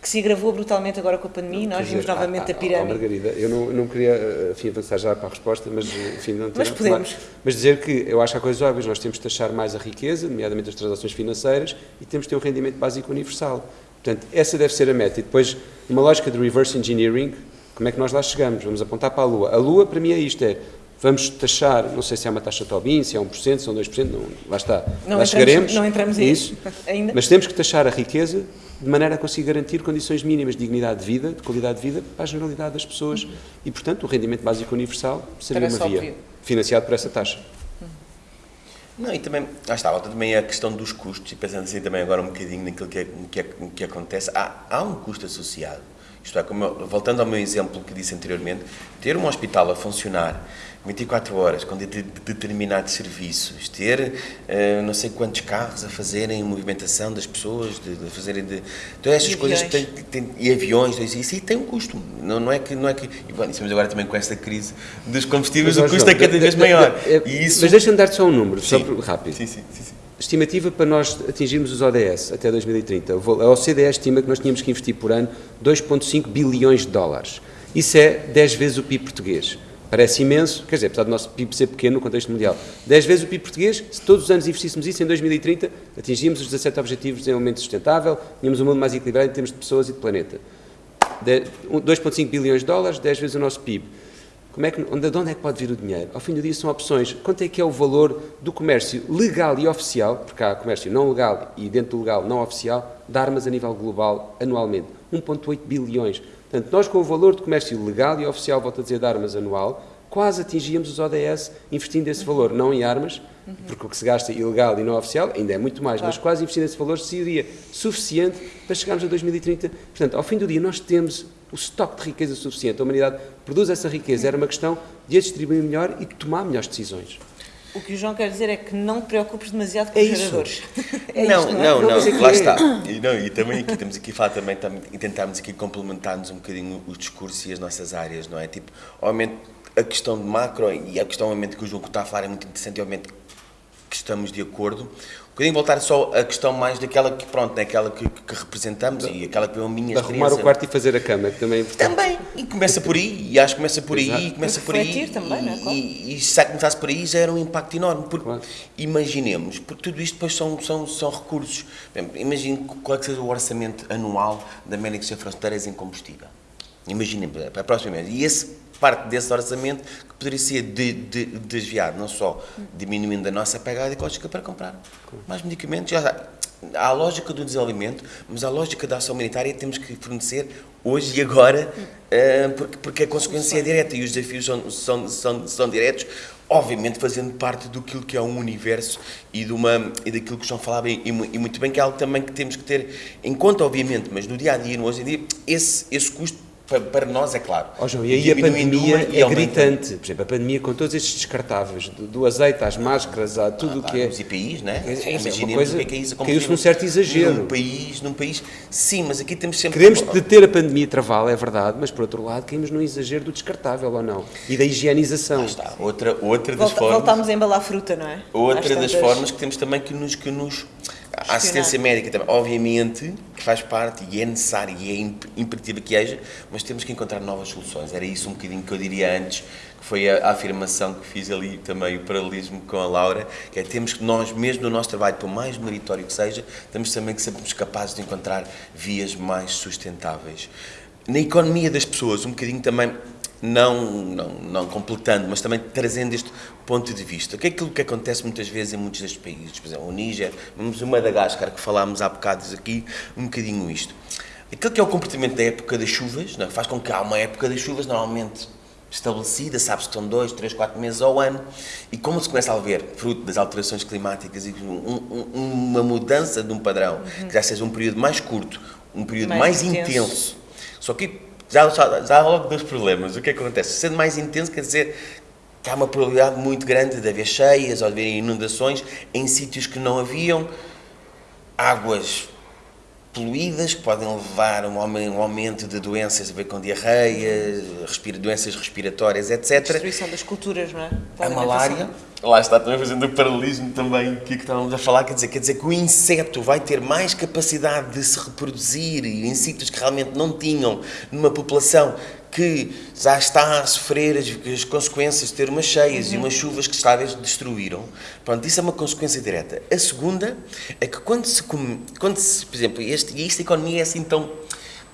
A: que se agravou brutalmente agora com a pandemia, nós vimos dizer, novamente a, a, a pirâmide. Oh,
D: Margarida, eu não, não queria enfim, avançar já para a resposta, mas enfim, não
A: Mas podemos.
D: Mas dizer que eu acho que há coisas óbvias, nós temos de taxar mais a riqueza, nomeadamente as transações financeiras, e temos de ter um rendimento básico universal. Portanto, essa deve ser a meta. E depois, uma lógica de reverse engineering, como é que nós lá chegamos? Vamos apontar para a Lua. A Lua, para mim, é isto, é vamos taxar, não sei se é uma taxa Tobin, se é 1%, se é 2%, não, lá está,
A: não
D: lá
A: entramos,
D: chegaremos.
A: Não entramos
D: nisso,
A: ainda.
D: Mas temos que taxar a riqueza de maneira a conseguir garantir condições mínimas de dignidade de vida, de qualidade de vida para a generalidade das pessoas. Uhum. E, portanto, o rendimento básico universal seria uma via, financiado por essa taxa.
C: Uhum. Não, e também, lá está, volta também a questão dos custos, e pensando assim também agora um bocadinho naquilo que, é, que, é, que acontece, há, há um custo associado. Isto é, eu, voltando ao meu exemplo que disse anteriormente, ter um hospital a funcionar 24 horas com de, de, determinados serviços, ter uh, não sei quantos carros a fazerem movimentação das pessoas, de, de fazerem de, todas essas e coisas
A: aviões.
C: Tem, tem, e aviões, isso aí tem um custo. Não, não é que não é que e bom, estamos agora também com esta crise dos combustíveis, mas, o custo João, é cada vez maior.
D: É, é, e isso... Mas deixa-me dar só um número,
C: sim.
D: só rápido.
C: Sim, sim, sim, sim.
D: Estimativa para nós atingirmos os ODS até 2030. A OCDE estima que nós tínhamos que investir por ano 2,5 bilhões de dólares. Isso é 10 vezes o PIB português. Parece imenso, quer dizer, apesar do nosso PIB ser pequeno no contexto mundial. 10 vezes o PIB português, se todos os anos investíssemos isso, em 2030 atingíamos os 17 Objetivos de Desenvolvimento Sustentável, tínhamos um mundo mais equilibrado em termos de pessoas e de planeta. 2,5 bilhões de dólares, 10 vezes o nosso PIB. Como é que, onde, de onde é que pode vir o dinheiro? Ao fim do dia são opções. Quanto é que é o valor do comércio legal e oficial, porque há comércio não legal e dentro do legal não oficial, de armas a nível global anualmente? 1,8 bilhões. Portanto, nós com o valor de comércio legal e oficial, volto a dizer, de armas anual, quase atingíamos os ODS investindo esse valor, não em armas, porque o que se gasta ilegal e não oficial ainda é muito mais, claro. mas quase investindo esse valor seria suficiente para chegarmos a 2030. Portanto, ao fim do dia, nós temos o estoque de riqueza suficiente. A humanidade produz essa riqueza. Era uma questão de a distribuir melhor e de tomar melhores decisões.
A: O que o João quer dizer é que não te preocupes demasiado com é os geradores.
C: É não, isto, não, não, não, não lá está. E, não, e também aqui temos aqui a falar também, também e tentarmos aqui complementar-nos um bocadinho os discursos e as nossas áreas, não é? Tipo, obviamente, a questão de macro e a questão, obviamente, que o João está a falar é muito interessante, obviamente, que estamos de acordo. Bocadinho voltar só a questão mais daquela que, pronto, é aquela que, que representamos da, e aquela que é a minha
D: de arrumar o quarto e fazer a cama, que também é importante.
C: Também, e começa por aí, e acho que começa por aí, e começa por aí.
A: Também,
C: e,
A: não é?
C: e, e se começasse por aí já era um impacto enorme, porque claro. imaginemos, porque tudo isto depois são, são, são recursos. Imagine qual é que seja o orçamento anual da América Sem Fronteiras em combustível. Imaginemos, para a próxima vez. E esse parte desse orçamento que poderia ser de, de, desviado, não só diminuindo a nossa pegada ecológica para comprar mais medicamentos. Já, há a lógica do desenvolvimento, mas a lógica da ação humanitária temos que fornecer hoje e agora, uh, porque, porque a consequência é direta e os desafios são, são, são, são diretos, obviamente fazendo parte do que é um universo e, de uma, e daquilo que o João falava e, e, muito bem, que é algo também que temos que ter em conta, obviamente, mas no dia a dia, no hoje em dia, esse, esse custo para, nós, é claro.
D: Oh, João, e aí a pandemia é gritante. Por exemplo, a pandemia com todos estes descartáveis, do, do azeite às máscaras, a tudo o ah, que é.
C: Os IPIs, né?
D: É, é, Imaginemos coisa, o que é que é isso. Caiu-se num certo exagero.
C: Num país, num país. Sim, mas aqui temos sempre.
D: Queremos deter a pandemia travá-la, é verdade, mas por outro lado, caímos num exagero do descartável ou não? E da higienização. Ah,
C: está. Outra, outra das
A: Volta,
C: formas.
A: Voltámos a embalar fruta, não é?
C: Outra das formas que temos também que nos. Que nos a assistência médica também, obviamente, que faz parte e é necessário e é imperativa que haja, mas temos que encontrar novas soluções. Era isso um bocadinho que eu diria antes, que foi a, a afirmação que fiz ali também, o paralelismo com a Laura, que é temos que nós, mesmo no nosso trabalho, por mais meritório que seja, temos também que sermos capazes de encontrar vias mais sustentáveis. Na economia das pessoas, um bocadinho também não, não, não completando, mas também trazendo este ponto de vista. Que é aquilo que acontece muitas vezes em muitos destes países, por exemplo, o Níger, vamos o Madagascar, que falámos há bocados aqui, um bocadinho isto. Aquilo que é o comportamento da época das chuvas, não, é? faz com que há uma época das chuvas normalmente estabelecida, sabe-se que são dois, três, quatro meses ao ano, e como se começa a ver, fruto das alterações climáticas e um, um, uma mudança de um padrão, uhum. que já seja um período mais curto, um período mais, mais intenso. intenso, só que já, já, já há logo dois problemas. O que, é que acontece? Sendo mais intenso, quer dizer que há uma probabilidade muito grande de haver cheias ou de haver inundações em sítios que não haviam. águas poluídas que podem levar a um aumento de doenças a ver com diarreia, respira, doenças respiratórias, etc.
A: Destruição das culturas, não é?
C: A malária, lá está também fazendo o paralelismo também que, estávamos a falar, quer dizer, quer dizer que o inseto vai ter mais capacidade de se reproduzir e em sítios que realmente não tinham numa população que já está a sofrer as, as consequências de ter umas cheias uhum. e umas chuvas que talvez destruíram. Pronto, isso é uma consequência direta. A segunda é que quando se, quando se por exemplo, este, e esta economia é assim tão,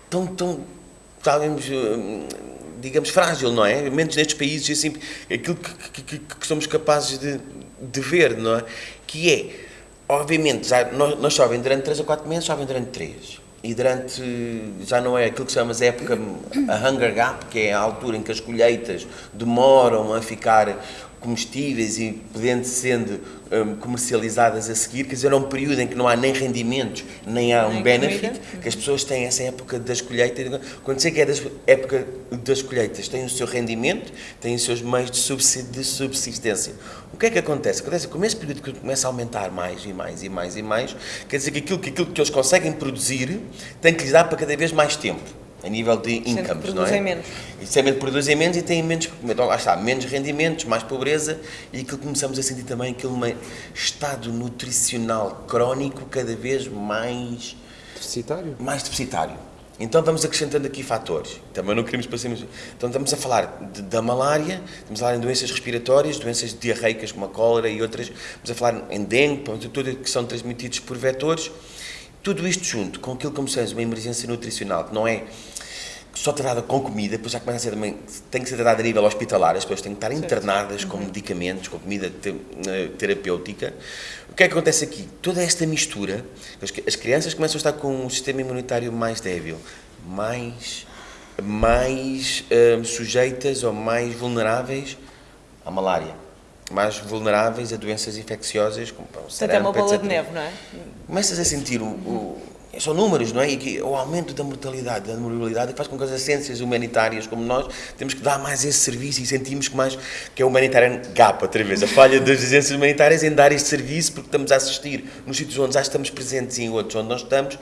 C: tão, tão, talvez, hum, digamos, frágil, não é? Menos nestes países, assim, aquilo que, que, que, somos capazes de, de ver, não é? Que é, obviamente, já, nós, nós chovem durante 3 ou 4 meses, chovem durante 3 e durante, já não é aquilo que chamamos época, a hunger gap, que é a altura em que as colheitas demoram a ficar comestíveis e podendo sendo um, comercializadas a seguir, quer dizer, é um período em que não há nem rendimentos, nem há um benefit, que as pessoas têm essa época das colheitas, quando chega é da época das colheitas, têm o seu rendimento, têm os seus meios de subsistência. O que é que acontece? Acontece que esse período começa a aumentar mais e mais e mais e mais, quer dizer que aquilo que, aquilo que eles conseguem produzir tem que lhes dar para cada vez mais tempo a nível de incomes, não é?
A: menos.
C: E sempre produzem menos e têm menos, então, lá está, menos rendimentos, mais pobreza e aquilo que começamos a sentir também aquele estado nutricional crónico cada vez mais
D: deficitário.
C: Mais deficitário. Então vamos acrescentando aqui fatores. Também não queremos passar. Então estamos a falar de, da malária, estamos a falar em doenças respiratórias, doenças diarreicas como a cólera e outras, estamos a falar em dengue, tudo que são transmitidos por vetores. Tudo isto junto com aquilo que começamos uma emergência nutricional, que não é só tratada com comida, depois já começa a ser também, tem que ser tratada a nível hospitalar, as pessoas têm que estar internadas com uhum. medicamentos, com comida eh, terapêutica. O que é que acontece aqui? Toda esta mistura, as crianças começam a estar com um sistema imunitário mais débil, mais, mais uh, sujeitas ou mais vulneráveis à malária, mais vulneráveis a doenças infecciosas, como
A: o Portanto, é uma bola etc. de neve, não é?
C: Começas a sentir o, o são números, não é? E que o aumento da mortalidade, da morbilidade, faz com que as ciências humanitárias como nós temos que dar mais esse serviço e sentimos que mais que é o humanitarian gap, outra vez, a falha das agências humanitárias em dar este serviço porque estamos a assistir nos sítios onde já estamos presentes e em outros onde nós estamos,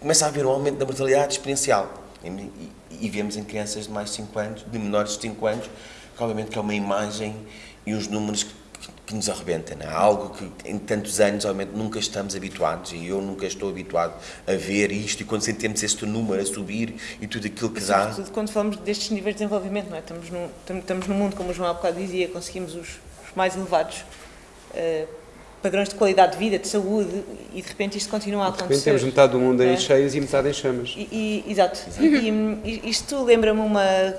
C: começa a haver um aumento da mortalidade exponencial. E, e, e vemos em crianças de mais de 5 anos, de menores de 5 anos, que obviamente que é uma imagem e uns números que que nos arrebenta, não é? algo que em tantos anos obviamente nunca estamos habituados e eu nunca estou habituado a ver isto e quando sentimos este número a subir e tudo aquilo que dá.
A: Sobretudo quando falamos destes níveis de desenvolvimento, não é? estamos, no, estamos no mundo, como o João há bocado dizia, conseguimos os, os mais elevados uh, padrões de qualidade de vida, de saúde e de repente isto continua a acontecer. De repente
D: temos metade do mundo em é? cheias e metade em chamas.
A: E, e, exato. exato. E, e isto lembra-me uma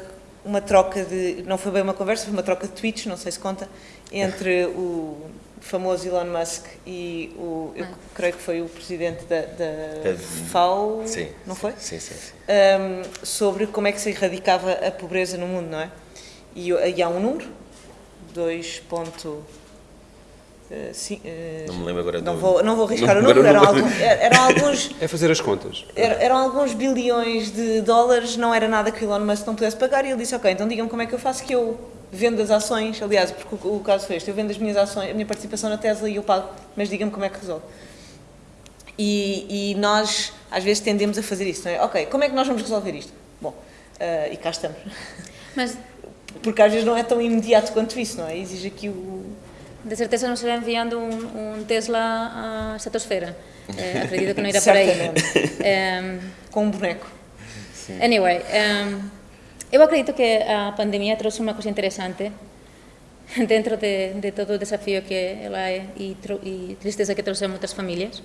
A: uma troca de, não foi bem uma conversa, foi uma troca de tweets, não sei se conta, entre o famoso Elon Musk e o, eu ah. creio que foi o presidente da, da FAO,
C: sim,
A: não foi?
C: Sim, sim, sim.
A: Um, sobre como é que se erradicava a pobreza no mundo, não é? E, e há um número, 2.
C: Uh, sim, uh, não me lembro agora
A: não do... vou Não vou arriscar não, o número, eram, alguns, eram alguns...
D: É fazer as contas.
A: Eram, eram, alguns bilhões de dólares, não era nada que o Elon Musk não pudesse pagar e ele disse, ok, então digam como é que eu faço que eu vendo as ações, aliás, porque o, o caso foi este, eu vendo as minhas ações, a minha participação na Tesla e eu pago, mas diga-me como é que resolve. E, e, nós, às vezes, tendemos a fazer isso, não é? Ok, como é que nós vamos resolver isto? Bom, uh, e cá estamos. Mas... Porque às vezes não é tão imediato quanto isso, não é? Exige aqui o
B: de certeza nos será enviando un, un Tesla á estratosfera. Eh, acredito que non irá por aí.
A: Con un boneco.
B: Sí. Anyway, um, eu acredito que a pandemia trouxe unha cosa interesante dentro de, de todo o desafío que ela é e, e tristeza que trouxe a moitas familias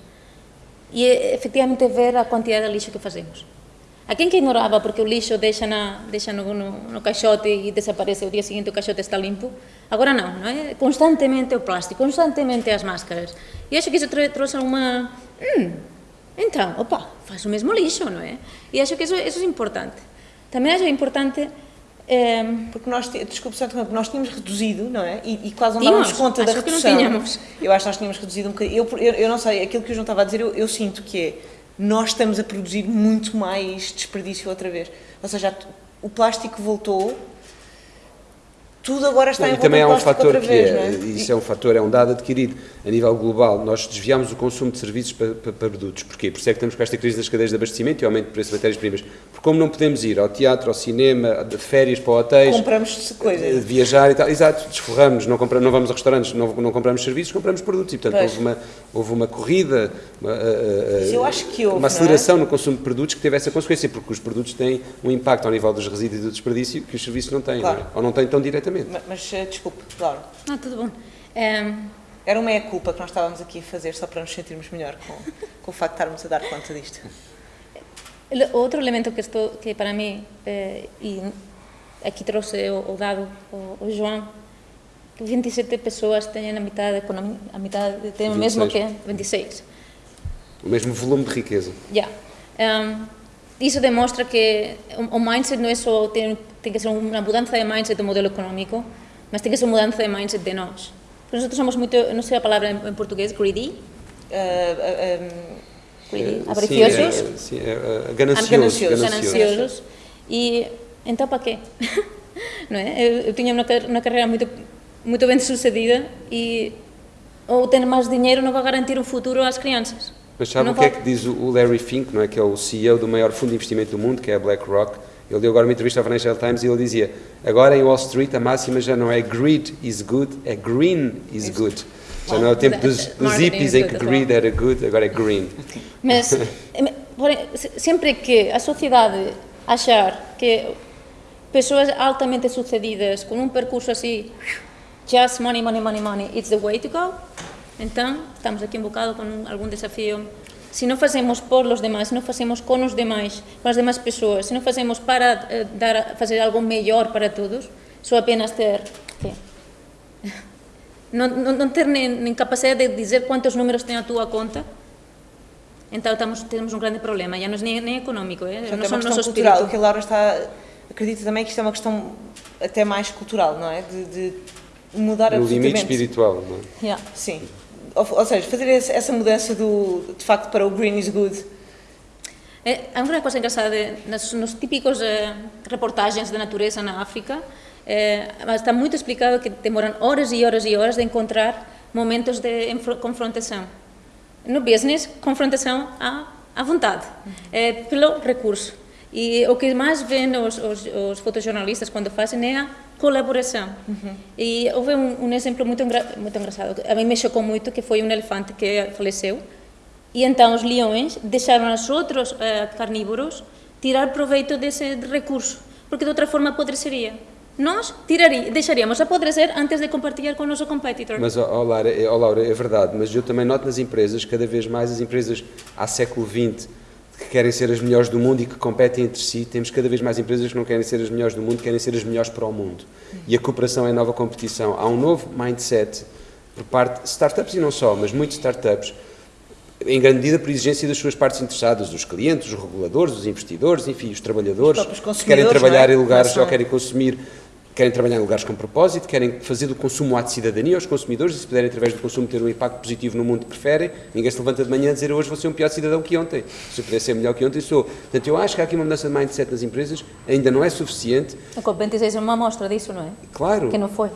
B: e efectivamente ver a quantidade de lixo que facemos. A quen que ignoraba porque o lixo deixa, na, deixa no, no, no caixote e desaparece o día seguinte o caixote está limpo? Agora non, non é? Constantemente o plástico, constantemente as máscaras. E acho que iso trouxe unha... Hmm, entón, opa, faz o mesmo lixo, non é? E acho que iso, iso é importante. Tamén acho importante
A: eh, porque nós, desculpe só, porque nós tínhamos reduzido, não é? E, e quase não dávamos conta da redução.
B: Que não tínhamos.
A: Eu acho que nós tínhamos reduzido um bocadinho. Eu, eu, eu não sei, aquilo que o João estava a dizer, eu, eu sinto que é nós estamos a produzir muito mais desperdício outra vez. Ou seja, o plástico voltou, tudo agora está
D: Não,
A: em
D: e também há um fator que
A: vez,
D: é,
A: é?
D: isso é um fator, é um dado adquirido a nível global. Nós desviamos o consumo de serviços para, para, para produtos. Porquê? Por isso é que estamos com esta crise das cadeias de abastecimento e aumento do preço de matérias-primas. Porque como não podemos ir ao teatro, ao cinema, de férias para hotéis,
A: Compramos
D: eh,
A: coisas.
D: viajar e tal, exato, desforramos, não, compramos, não vamos a restaurantes, não, não compramos serviços, compramos produtos. E, portanto,
A: Pois.
D: houve uma, houve uma corrida, uma, eh, eh,
A: acho que houve,
D: uma
A: é?
D: aceleração no consumo de produtos que teve essa consequência, porque os produtos têm um impacto ao nível dos resíduos e do desperdício que os serviços não têm,
A: Claro.
D: não é? ou não têm tão diretamente.
A: Ma- Mas, eh, desculpe, Laura,
B: Não, tudo bom. Ehm,
A: era uma meia-culpa que nós estávamos aqui a fazer só para nos sentirmos melhor com, com o facto de estarmos a dar conta disto.
B: outro elemento que, estou, que para mim, eh, e aqui trouxe o, o dado, o, o João, que 27 pessoas têm a metade, da economia, a metade têm o mesmo
D: 26.
B: que 26.
D: O mesmo volume de riqueza.
B: Ya. Em, Iso demostra que o mindset non é só ten, ten que ser unha mudanza de mindset do modelo económico, mas ten que ser unha mudanza de mindset de nós. Porque nosotros somos moito, non sei a palabra en, en portugués, greedy,
A: uh, uh, um,
B: greedy,
D: eh,
B: avariciosos,
A: sí,
D: gananciosos,
B: gananciosos. E entón para que? non é? Eu, eu tiña unha, unha carreira moito, moito ben sucedida e ou ter máis diñeiro non vai garantir un futuro ás crianzas.
D: Mas sabe o que é que diz o Larry Fink, não é? que é o CEO do maior fundo de investimento do mundo, que é a BlackRock? Ele deu agora uma entrevista ao Financial Times e ele dizia: agora em Wall Street a máxima já não é greed is good, é green is good. Já não é o tempo dos, dos hippies em que greed era good, agora é green.
B: Mas, sempre que a sociedade achar que pessoas altamente sucedidas com um percurso assim, just money, money, money, money, it's the way to go, então estamos aqui um bocado com um- algum desafio. Se não fazemos por os demais, se não fazemos com os demais, com as demais pessoas, se não fazemos para eh, dar, fazer algo melhor para todos, só apenas ter quê? Não, não, não ter nem, nem capacidade de dizer quantos números tem a tua conta, então estamos, temos um grande problema, já não é nem, nem económico, é?
A: Portanto,
B: não
A: é uma
B: o
A: questão cultural. O que a Laura está. Acredita também que isto é uma questão até mais cultural, não é? De, de mudar
D: No
A: absolutamente.
D: limite espiritual. Não é?
B: Yeah.
A: Sim. Ou, ou seja, fazer essa mudança do, de facto para o green is good.
B: É, há uma coisa engraçada, nas, nos típicos eh, reportagens de natureza na África, eh, está muito explicado que demoram horas e horas e horas de encontrar momentos de confrontação. No business, confrontação à, à vontade, é, pelo recurso. E o que mais vêem os, os, os fotojornalistas quando fazem é a colaboração. E houve um, um exemplo muito, engra, muito engraçado, a mim me chocou muito, que foi um elefante que faleceu, e então os leões deixaram os outros eh, carnívoros tirar proveito desse recurso, porque de outra forma apodreceria. Nós tiraria, deixaríamos apodrecer antes de compartilhar com o nosso competitor.
D: Mas, ó, ó, Laura, é, ó, Laura, é verdade, mas eu também noto nas empresas, cada vez mais as empresas há século XX que querem ser as melhores do mundo e que competem entre si, temos cada vez mais empresas que não querem ser as melhores do mundo, querem ser as melhores para o mundo. E a cooperação é a nova competição. Há um novo mindset por parte de startups e não só, mas muitos startups, em grande medida por exigência das suas partes interessadas, os clientes, os reguladores, os investidores, enfim, os trabalhadores,
A: Os
D: que querem trabalhar
A: é?
D: em lugares, ou querem consumir, querem trabalhar em lugares com propósito, querem fazer do consumo um ato de cidadania aos consumidores e se puderem, através do consumo, ter um impacto positivo no mundo que preferem, ninguém se levanta de manhã a dizer hoje vou ser um pior cidadão que ontem. Se eu puder ser melhor que ontem, sou. Portanto, eu acho que há aqui uma mudança de mindset nas empresas, ainda não é suficiente,
B: A COP26 é uma amostra disso, não é?
D: claro.
B: Que não foi.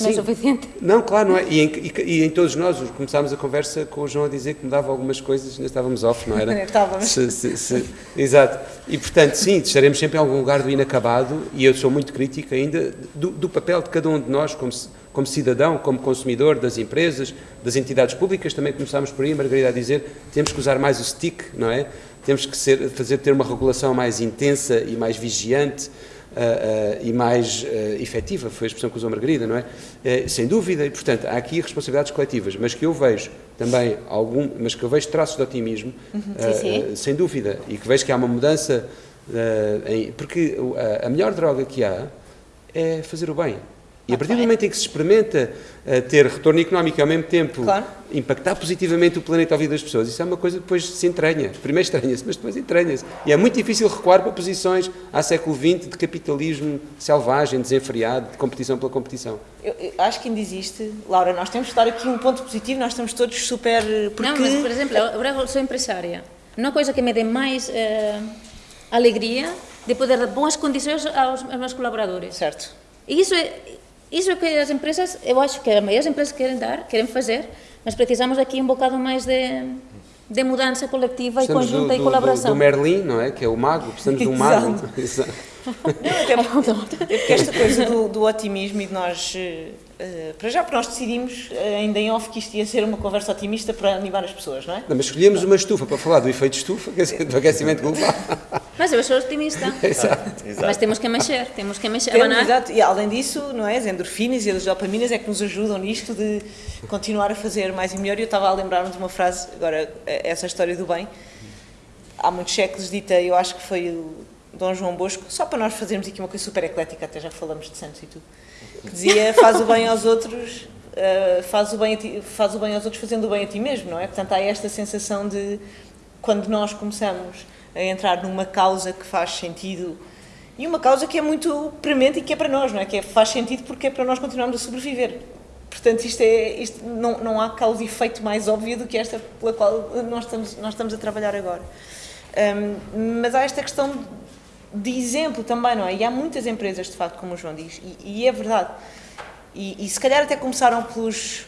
B: Não é
D: Sim.
B: suficiente.
D: Não, claro, não é. E em, e- e em todos nós começámos a conversa com o João a dizer que mudava algumas coisas, ainda estávamos off, não era?
A: Estávamos.
D: Se- se- se- exato. E portanto, sim, estaremos sempre em algum lugar do inacabado e eu sou muito crítico ainda do, do papel de cada um de nós como, como cidadão, como consumidor das empresas, das entidades públicas. Também começámos por aí, Margarida, a dizer temos que usar mais o stick, não é? Temos que ser, fazer ter uma regulação mais intensa e mais vigiante. Ah, e mais ah, efetiva, foi a expressão que usou Margarida, não é? Eh, sem dúvida, e portanto há aqui responsabilidades coletivas, mas que eu vejo também algum, mas que eu vejo traços de otimismo, ah,
B: sim.
D: ah, sem dúvida, e que vejo que há uma mudança, em- porque a melhor droga que há é fazer o bem. E a partir do momento em que se experimenta ah, ter retorno económico e ao mesmo tempo
A: Claro.
D: impactar positivamente o planeta ao vida das pessoas, isso é uma coisa que depois se entranha. Primeiro estranha-se, mas depois entranha-se. E é muito difícil recuar para posições há século XX de capitalismo selvagem, desenfreado, de competição pela competição.
A: Eu, eu acho que ainda existe. Laura, nós temos que dar aqui um ponto positivo, nós estamos todos super. Porque.
B: Não, mas, por exemplo, agora eu sou empresária. Uma coisa que me dê mais eh, alegria de poder dar boas condições aos, aos meus colaboradores.
A: Certo.
B: E isso é, Isso é o que as empresas, eu acho que a maioria das empresas querem dar, querem fazer, mas precisamos aqui um bocado mais de, de mudança coletiva
D: Precisamos
B: e conjunta
D: do,
B: e colaboração.
D: Do, do Merlin, não é? Que é o mago, precisamos de um mago. Exato.
A: Não, até porque, porque esta coisa do, do, otimismo e de nós, uh, para já, porque nós decidimos uh, ainda em off que isto ia ser uma conversa otimista para animar as pessoas, não é?
D: Não, mas escolhemos uma estufa para falar do efeito estufa, do aquecimento global.
B: Mas eu sou otimista.
D: exato,
B: exato. Mas temos que mexer, temos que mexer.
A: Temos, exato. E além disso, não é? As endorfinas e as dopaminas é que nos ajudam nisto de continuar a fazer mais e melhor. E eu estava a lembrar-me de uma frase, agora, essa história do bem, há muitos séculos dita, eu acho que foi o Dom João Bosco, só para nós fazermos aqui uma coisa super eclética, até já falamos de santos e tudo, que dizia faz o bem aos outros, uh, faz, o bem ti, faz o bem aos outros fazendo o bem a ti mesmo, não é? Portanto, há esta sensação de quando nós começamos a entrar numa causa que faz sentido e uma causa que é muito premente e que é para nós, não é? Que é, faz sentido porque é para nós continuarmos a sobreviver. Portanto, isto é, isto, não, não há causa e efeito mais óbvio do que esta pela qual nós estamos, nós estamos a trabalhar agora. Um, mas há esta questão de exemplo também, não é? E há muitas empresas, de facto, como o João diz, e, e é verdade. E, e, se calhar até começaram pelos.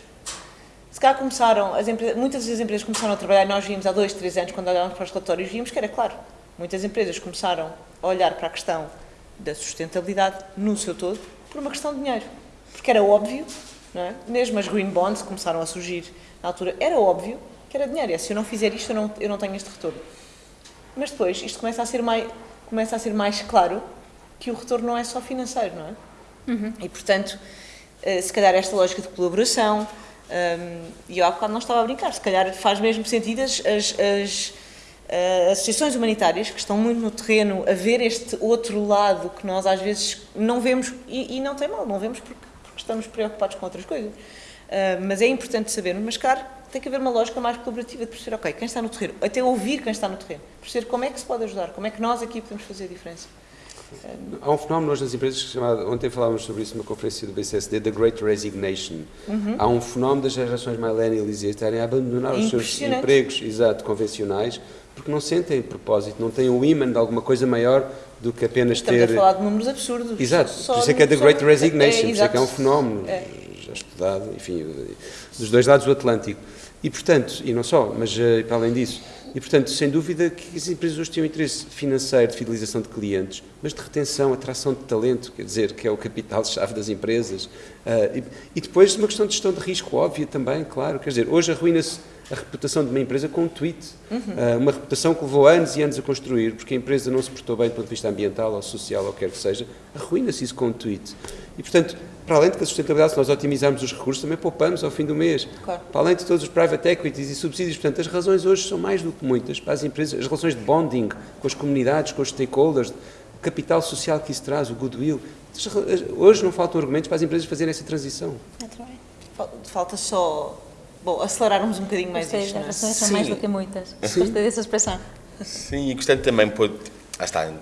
A: Se calhar começaram, as empresas, muitas das empresas começaram a trabalhar, nós vimos há dois, três anos, quando olhávamos para os relatórios, vimos que era claro. Muitas empresas começaram a olhar para a questão da sustentabilidade no seu todo por uma questão de dinheiro. Porque era óbvio, não é? mesmo as green bonds começaram a surgir na altura, era óbvio que era dinheiro. É, se eu não fizer isto, eu não, eu não tenho este retorno. Mas depois, isto começa a ser mais começa a ser mais claro que o retorno não é só financeiro, não é? Uhum. E, portanto, eh, se calhar esta lógica de colaboração, um, ehm, e eu há bocado não estava a brincar, se calhar faz mesmo sentido as, as, as uh, associações humanitárias que estão muito no terreno a ver este outro lado que nós às vezes não vemos, e, e não tem mal, não vemos porque, porque, estamos preocupados com outras coisas. Uh, mas é importante saber, mas claro, tem que haver uma lógica mais colaborativa de perceber, ok, quem está no terreno, até ouvir quem está no terreno, perceber como é que se pode ajudar, como é que nós aqui podemos fazer a diferença.
D: Há um fenómeno hoje nas empresas chamado, ontem falávamos sobre isso numa conferência do BCSD, The Great Resignation. Uhum. Há um fenómeno das gerações millennials e estarem a abandonar os seus empregos exato, convencionais porque não sentem propósito, não têm o imã de alguma coisa maior do que apenas
A: Estamos
D: ter...
A: Estamos a falar de números absurdos.
D: Exato, por isso é que é The Great Resignation, é, por isso é que é um fenómeno é. já estudado, enfim, dos dois lados do Atlântico. E, portanto, e não só, mas uh, para além disso, e, portanto, sem dúvida que as empresas hoje têm um interesse financeiro de fidelização de clientes, mas de retenção, atração de talento, quer dizer, que é o capital-chave das empresas. Uh, e, e, depois uma questão de gestão de risco óbvia também, claro. Quer dizer, hoje arruína-se a reputação de uma empresa com um tweet. Uhum. Uh, uma reputação que levou anos e anos a construir, porque a empresa não se portou bem do ponto de vista ambiental ou social ou quer que seja, arruína-se isso com um tweet. E, portanto, para além de que a sustentabilidade, se nós otimizarmos os recursos, também poupamos ao fim do mês. Claro. Para além de todos os private equities e subsídios, portanto, as razões hoje são mais do que muitas para as empresas, as relações de bonding com as comunidades, com os stakeholders, o capital social que isso traz, o goodwill. Hoje não faltam argumentos para as empresas fazerem essa transição.
A: Falta só, bom, acelerarmos um bocadinho mais
B: Gostei,
A: isto.
B: As razões são mais do que muitas. Sim. Gostei dessa expressão.
C: Sim, e gostei também, por, ah, está,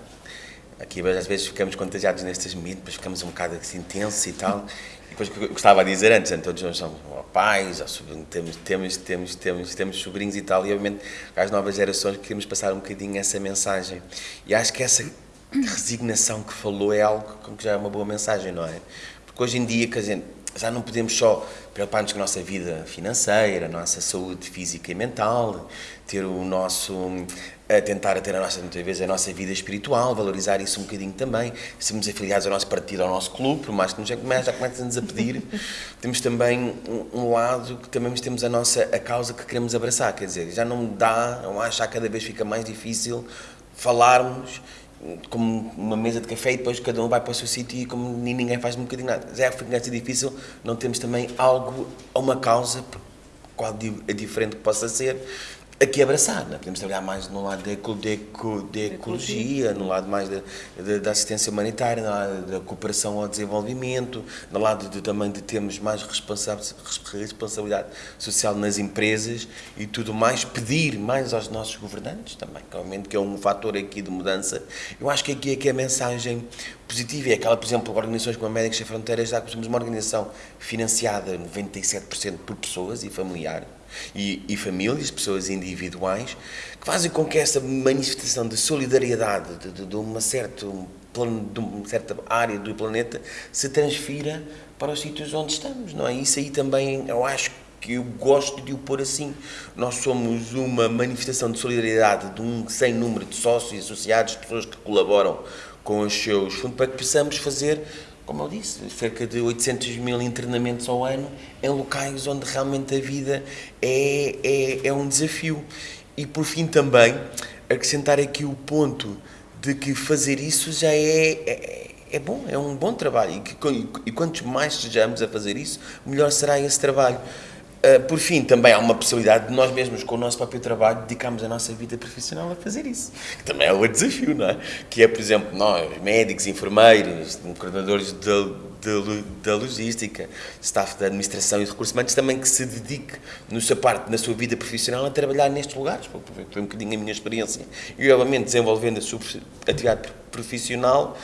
C: Aqui às vezes ficamos contagiados nestes mitos, depois ficamos um bocado assim intensos e tal. E depois o que eu gostava de dizer antes, todos nós somos pais, temos, temos, temos, temos, temos sobrinhos e tal, e obviamente às novas gerações queremos passar um bocadinho essa mensagem. E acho que essa resignação que falou é algo que já é uma boa mensagem, não é? Porque hoje em dia, quer dizer, já não podemos só preocupar-nos com a nossa vida financeira, a nossa saúde física e mental, ter o nosso a tentar ter a nossa, muitas vezes, a nossa vida espiritual, valorizar isso um bocadinho também, sermos afiliados ao nosso partido, ao nosso clube, por mais que nos já comecem-nos a pedir, temos também um, lado que também temos a nossa, a causa que queremos abraçar, quer dizer, já não dá, não acho que cada vez fica mais difícil falarmos como uma mesa de café e depois cada um vai para o seu sítio e como ninguém faz um bocadinho nada. Já fica difícil, não temos também algo, uma causa, qual é diferente que possa ser, aqui abraçar, né? podemos trabalhar mais no lado da, ecologia, no lado mais da, da, da, assistência humanitária, no lado da cooperação ao desenvolvimento, no lado de, também de termos mais responsabilidade social nas empresas e tudo mais, pedir mais aos nossos governantes também, que obviamente que é um fator aqui de mudança. Eu acho que aqui é que a mensagem positiva é aquela, por exemplo, organizações como a Médicos Sem Fronteiras, já que somos uma organização financiada 97% por pessoas e familiar, e, e, famílias, pessoas individuais, que fazem com que essa manifestação de solidariedade, de, de, de uma certa de uma certa área do planeta se transfira para os sítios onde estamos, não é? Isso aí também eu acho que eu gosto de o pôr assim. Nós somos uma manifestação de solidariedade de um sem número de sócios, associados, pessoas que colaboram com os seus fundos para que possamos fazer, como eu disse, cerca de 800 mil internamentos ao ano em locais onde realmente a vida é, é, é um desafio. E por fim também acrescentar aqui o ponto de que fazer isso já é, é, é bom, é um bom trabalho e, que, e quanto mais sejamos a fazer isso, melhor será esse trabalho. Uh, por fim, também há uma possibilidade de nós mesmos, com o nosso próprio trabalho, dedicarmos a nossa vida profissional a fazer isso. Que também é outro desafio, não é? Que é, por exemplo, nós, médicos, enfermeiros, coordenadores da logística, staff da administração e recursos humanos, também que se dedique, na sua parte, na sua vida profissional, a trabalhar nestes lugares. Foi um bocadinho a minha experiência. E, obviamente, desenvolvendo a sua atividade profissional,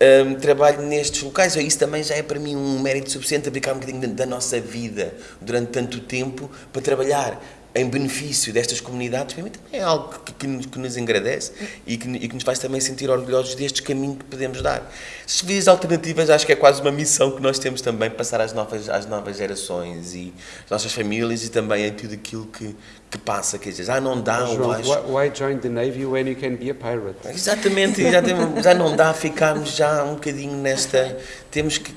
C: um, trabalho nestes locais, isso também já é para mim um mérito suficiente abdicar um bocadinho da nossa vida durante tanto tempo para trabalhar em benefício destas comunidades, para mim também é algo que, que, nos, que nos engrandece e que, e que, nos faz também sentir orgulhosos deste caminho que podemos dar. As vias alternativas acho que é quase uma missão que nós temos também, passar às novas, às novas gerações e às nossas famílias e também em tudo aquilo que, que passa, quer dizer, ah, não dá,
D: João, acho... why join the Navy when you can be a pirate?
C: Exatamente, exatamente já não dá, ficarmos já um bocadinho nesta, temos que,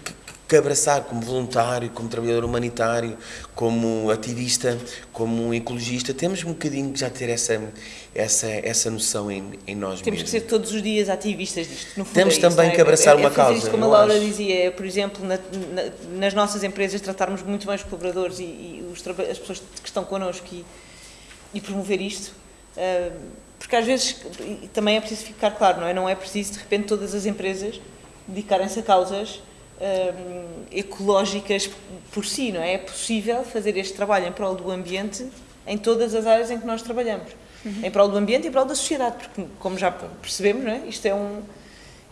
C: que abraçar como voluntário, como trabalhador humanitário, como ativista, como ecologista, temos um bocadinho que já ter essa, essa, essa noção em, em nós
A: temos
C: mesmos.
A: que ser todos os dias ativistas disto. No fundo
C: temos
A: é
C: também
A: isso,
C: que abraçar
A: é,
C: uma
A: é
C: causa.
A: Isto, como a Laura acho. dizia, é, por exemplo, na, na, nas nossas empresas tratarmos muito bem os colaboradores e, e os, as pessoas que estão connosco e, e promover isto. Uh, porque às vezes também é preciso ficar claro, não é? Não é preciso de repente todas as empresas dedicarem-se a causas um, ecológicas por si, não é? É possível fazer este trabalho em prol do ambiente em todas as áreas em que nós trabalhamos. Uhum. Em prol do ambiente e em prol da sociedade, porque, como já percebemos, não é? isto, é um,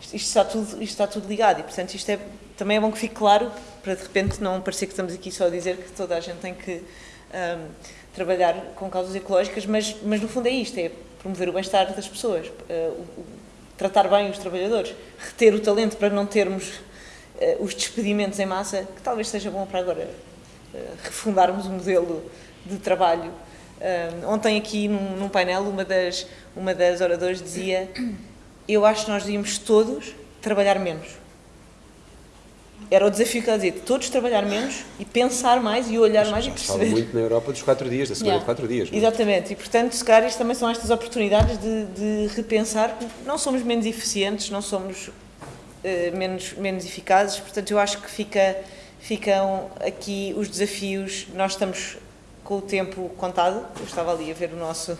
A: isto, isto, está tudo, isto está tudo ligado e, portanto, isto é, também é bom que fique claro para, de repente, não parecer que estamos aqui só a dizer que toda a gente tem que um, trabalhar com causas ecológicas, mas, mas, no fundo, é isto, é promover o bem-estar das pessoas, uh, o, o, tratar bem os trabalhadores, reter o talento para não termos uh, os despedimentos em massa, que talvez seja bom para agora uh, refundarmos um modelo de trabalho. Uh, ontem aqui num, num, painel uma das, uma das oradoras dizia eu acho que nós devíamos todos trabalhar menos. Era o desafio que ela dizia, todos trabalhar menos e pensar mais e olhar mais
D: já
A: e perceber.
D: fala muito na Europa dos quatro dias, da semana yeah. de quatro dias.
A: Não? É? Exatamente, e portanto, se calhar, isto também são estas oportunidades de, de repensar que não somos menos eficientes, não somos menos, menos eficazes. Portanto, eu acho que fica, ficam aqui os desafios. Nós estamos com o tempo contado. Eu estava ali a ver o nosso,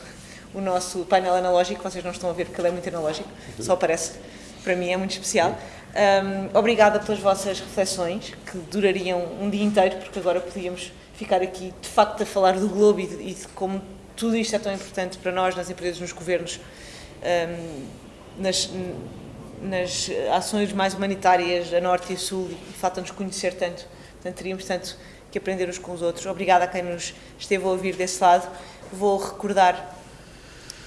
A: o nosso painel analógico. Vocês não estão a ver porque ele é muito analógico, só aparece. Para mim é muito especial. Um, obrigada pelas vossas reflexões, que durariam um dia inteiro, porque agora podíamos ficar aqui de facto a falar do globo e de, e de como tudo isto é tão importante para nós, nas empresas, nos governos, um, nas, nas ações mais humanitárias a norte e sul e falta-nos conhecer tanto. Portanto, teríamos tanto que aprender uns com os outros. Obrigada a quem nos esteve a ouvir desse lado. Vou recordar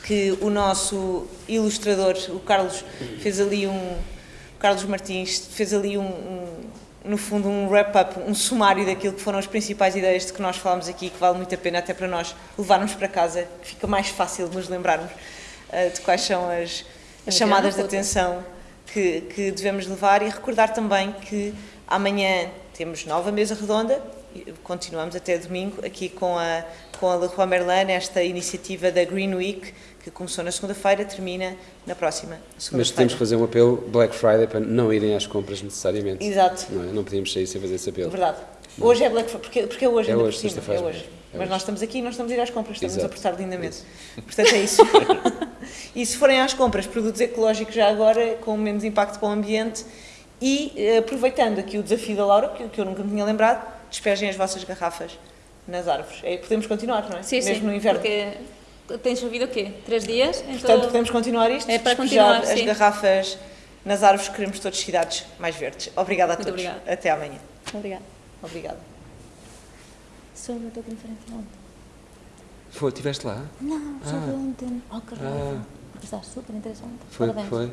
A: que o nosso ilustrador, o Carlos, fez ali um. Carlos Martins fez ali um, um no fundo, um wrap-up, um sumário daquilo que foram as principais ideias de que nós falámos aqui, que vale muito a pena até para nós levarmos para casa, que fica mais fácil nos lembrarmos uh, de quais são as, as chamadas de atenção que, que devemos levar e recordar também que amanhã temos nova mesa redonda, continuamos até domingo aqui com a, com a Leroy Merlin, esta iniciativa da Green Week, que começou na segunda-feira, termina na próxima segunda-feira.
D: Mas temos que fazer um apelo Black Friday para não irem às compras necessariamente.
A: Exato.
D: Não, é? não podíamos sair sem fazer esse apelo.
A: Verdade. Hoje é Black Friday, porque, porque é hoje, é ainda hoje. É hoje. É Mas nós estamos aqui e nós estamos a ir às compras, estamos Exato. a apertar lindamente. Isso. Portanto, é isso. e se forem às compras, produtos ecológicos já agora, com menos impacto para o ambiente, e eh, aproveitando aqui o desafio da Laura, que, que eu nunca me tinha lembrado, despejem as vossas garrafas nas árvores. É, podemos continuar, não é?
B: Sim,
A: Mesmo
B: sim,
A: no inverno.
B: Porque tem chovido o quê? Três dias?
A: Portanto, podemos continuar isto?
B: É para continuar,
A: as
B: sim.
A: garrafas nas árvores, queremos todas cidades mais verdes. Obrigada a
B: Muito
A: todos.
B: Obrigada.
A: Até amanhã.
B: Obrigada.
A: Obrigada.
B: Sobre a tua conferência ontem.
D: Foi, estiveste lá?
B: Não, sobre
D: Ah.
B: ontem. Oh, que
D: Ah.
B: raiva. Está super interessante.
D: Foi,
B: Parabéns.
D: foi.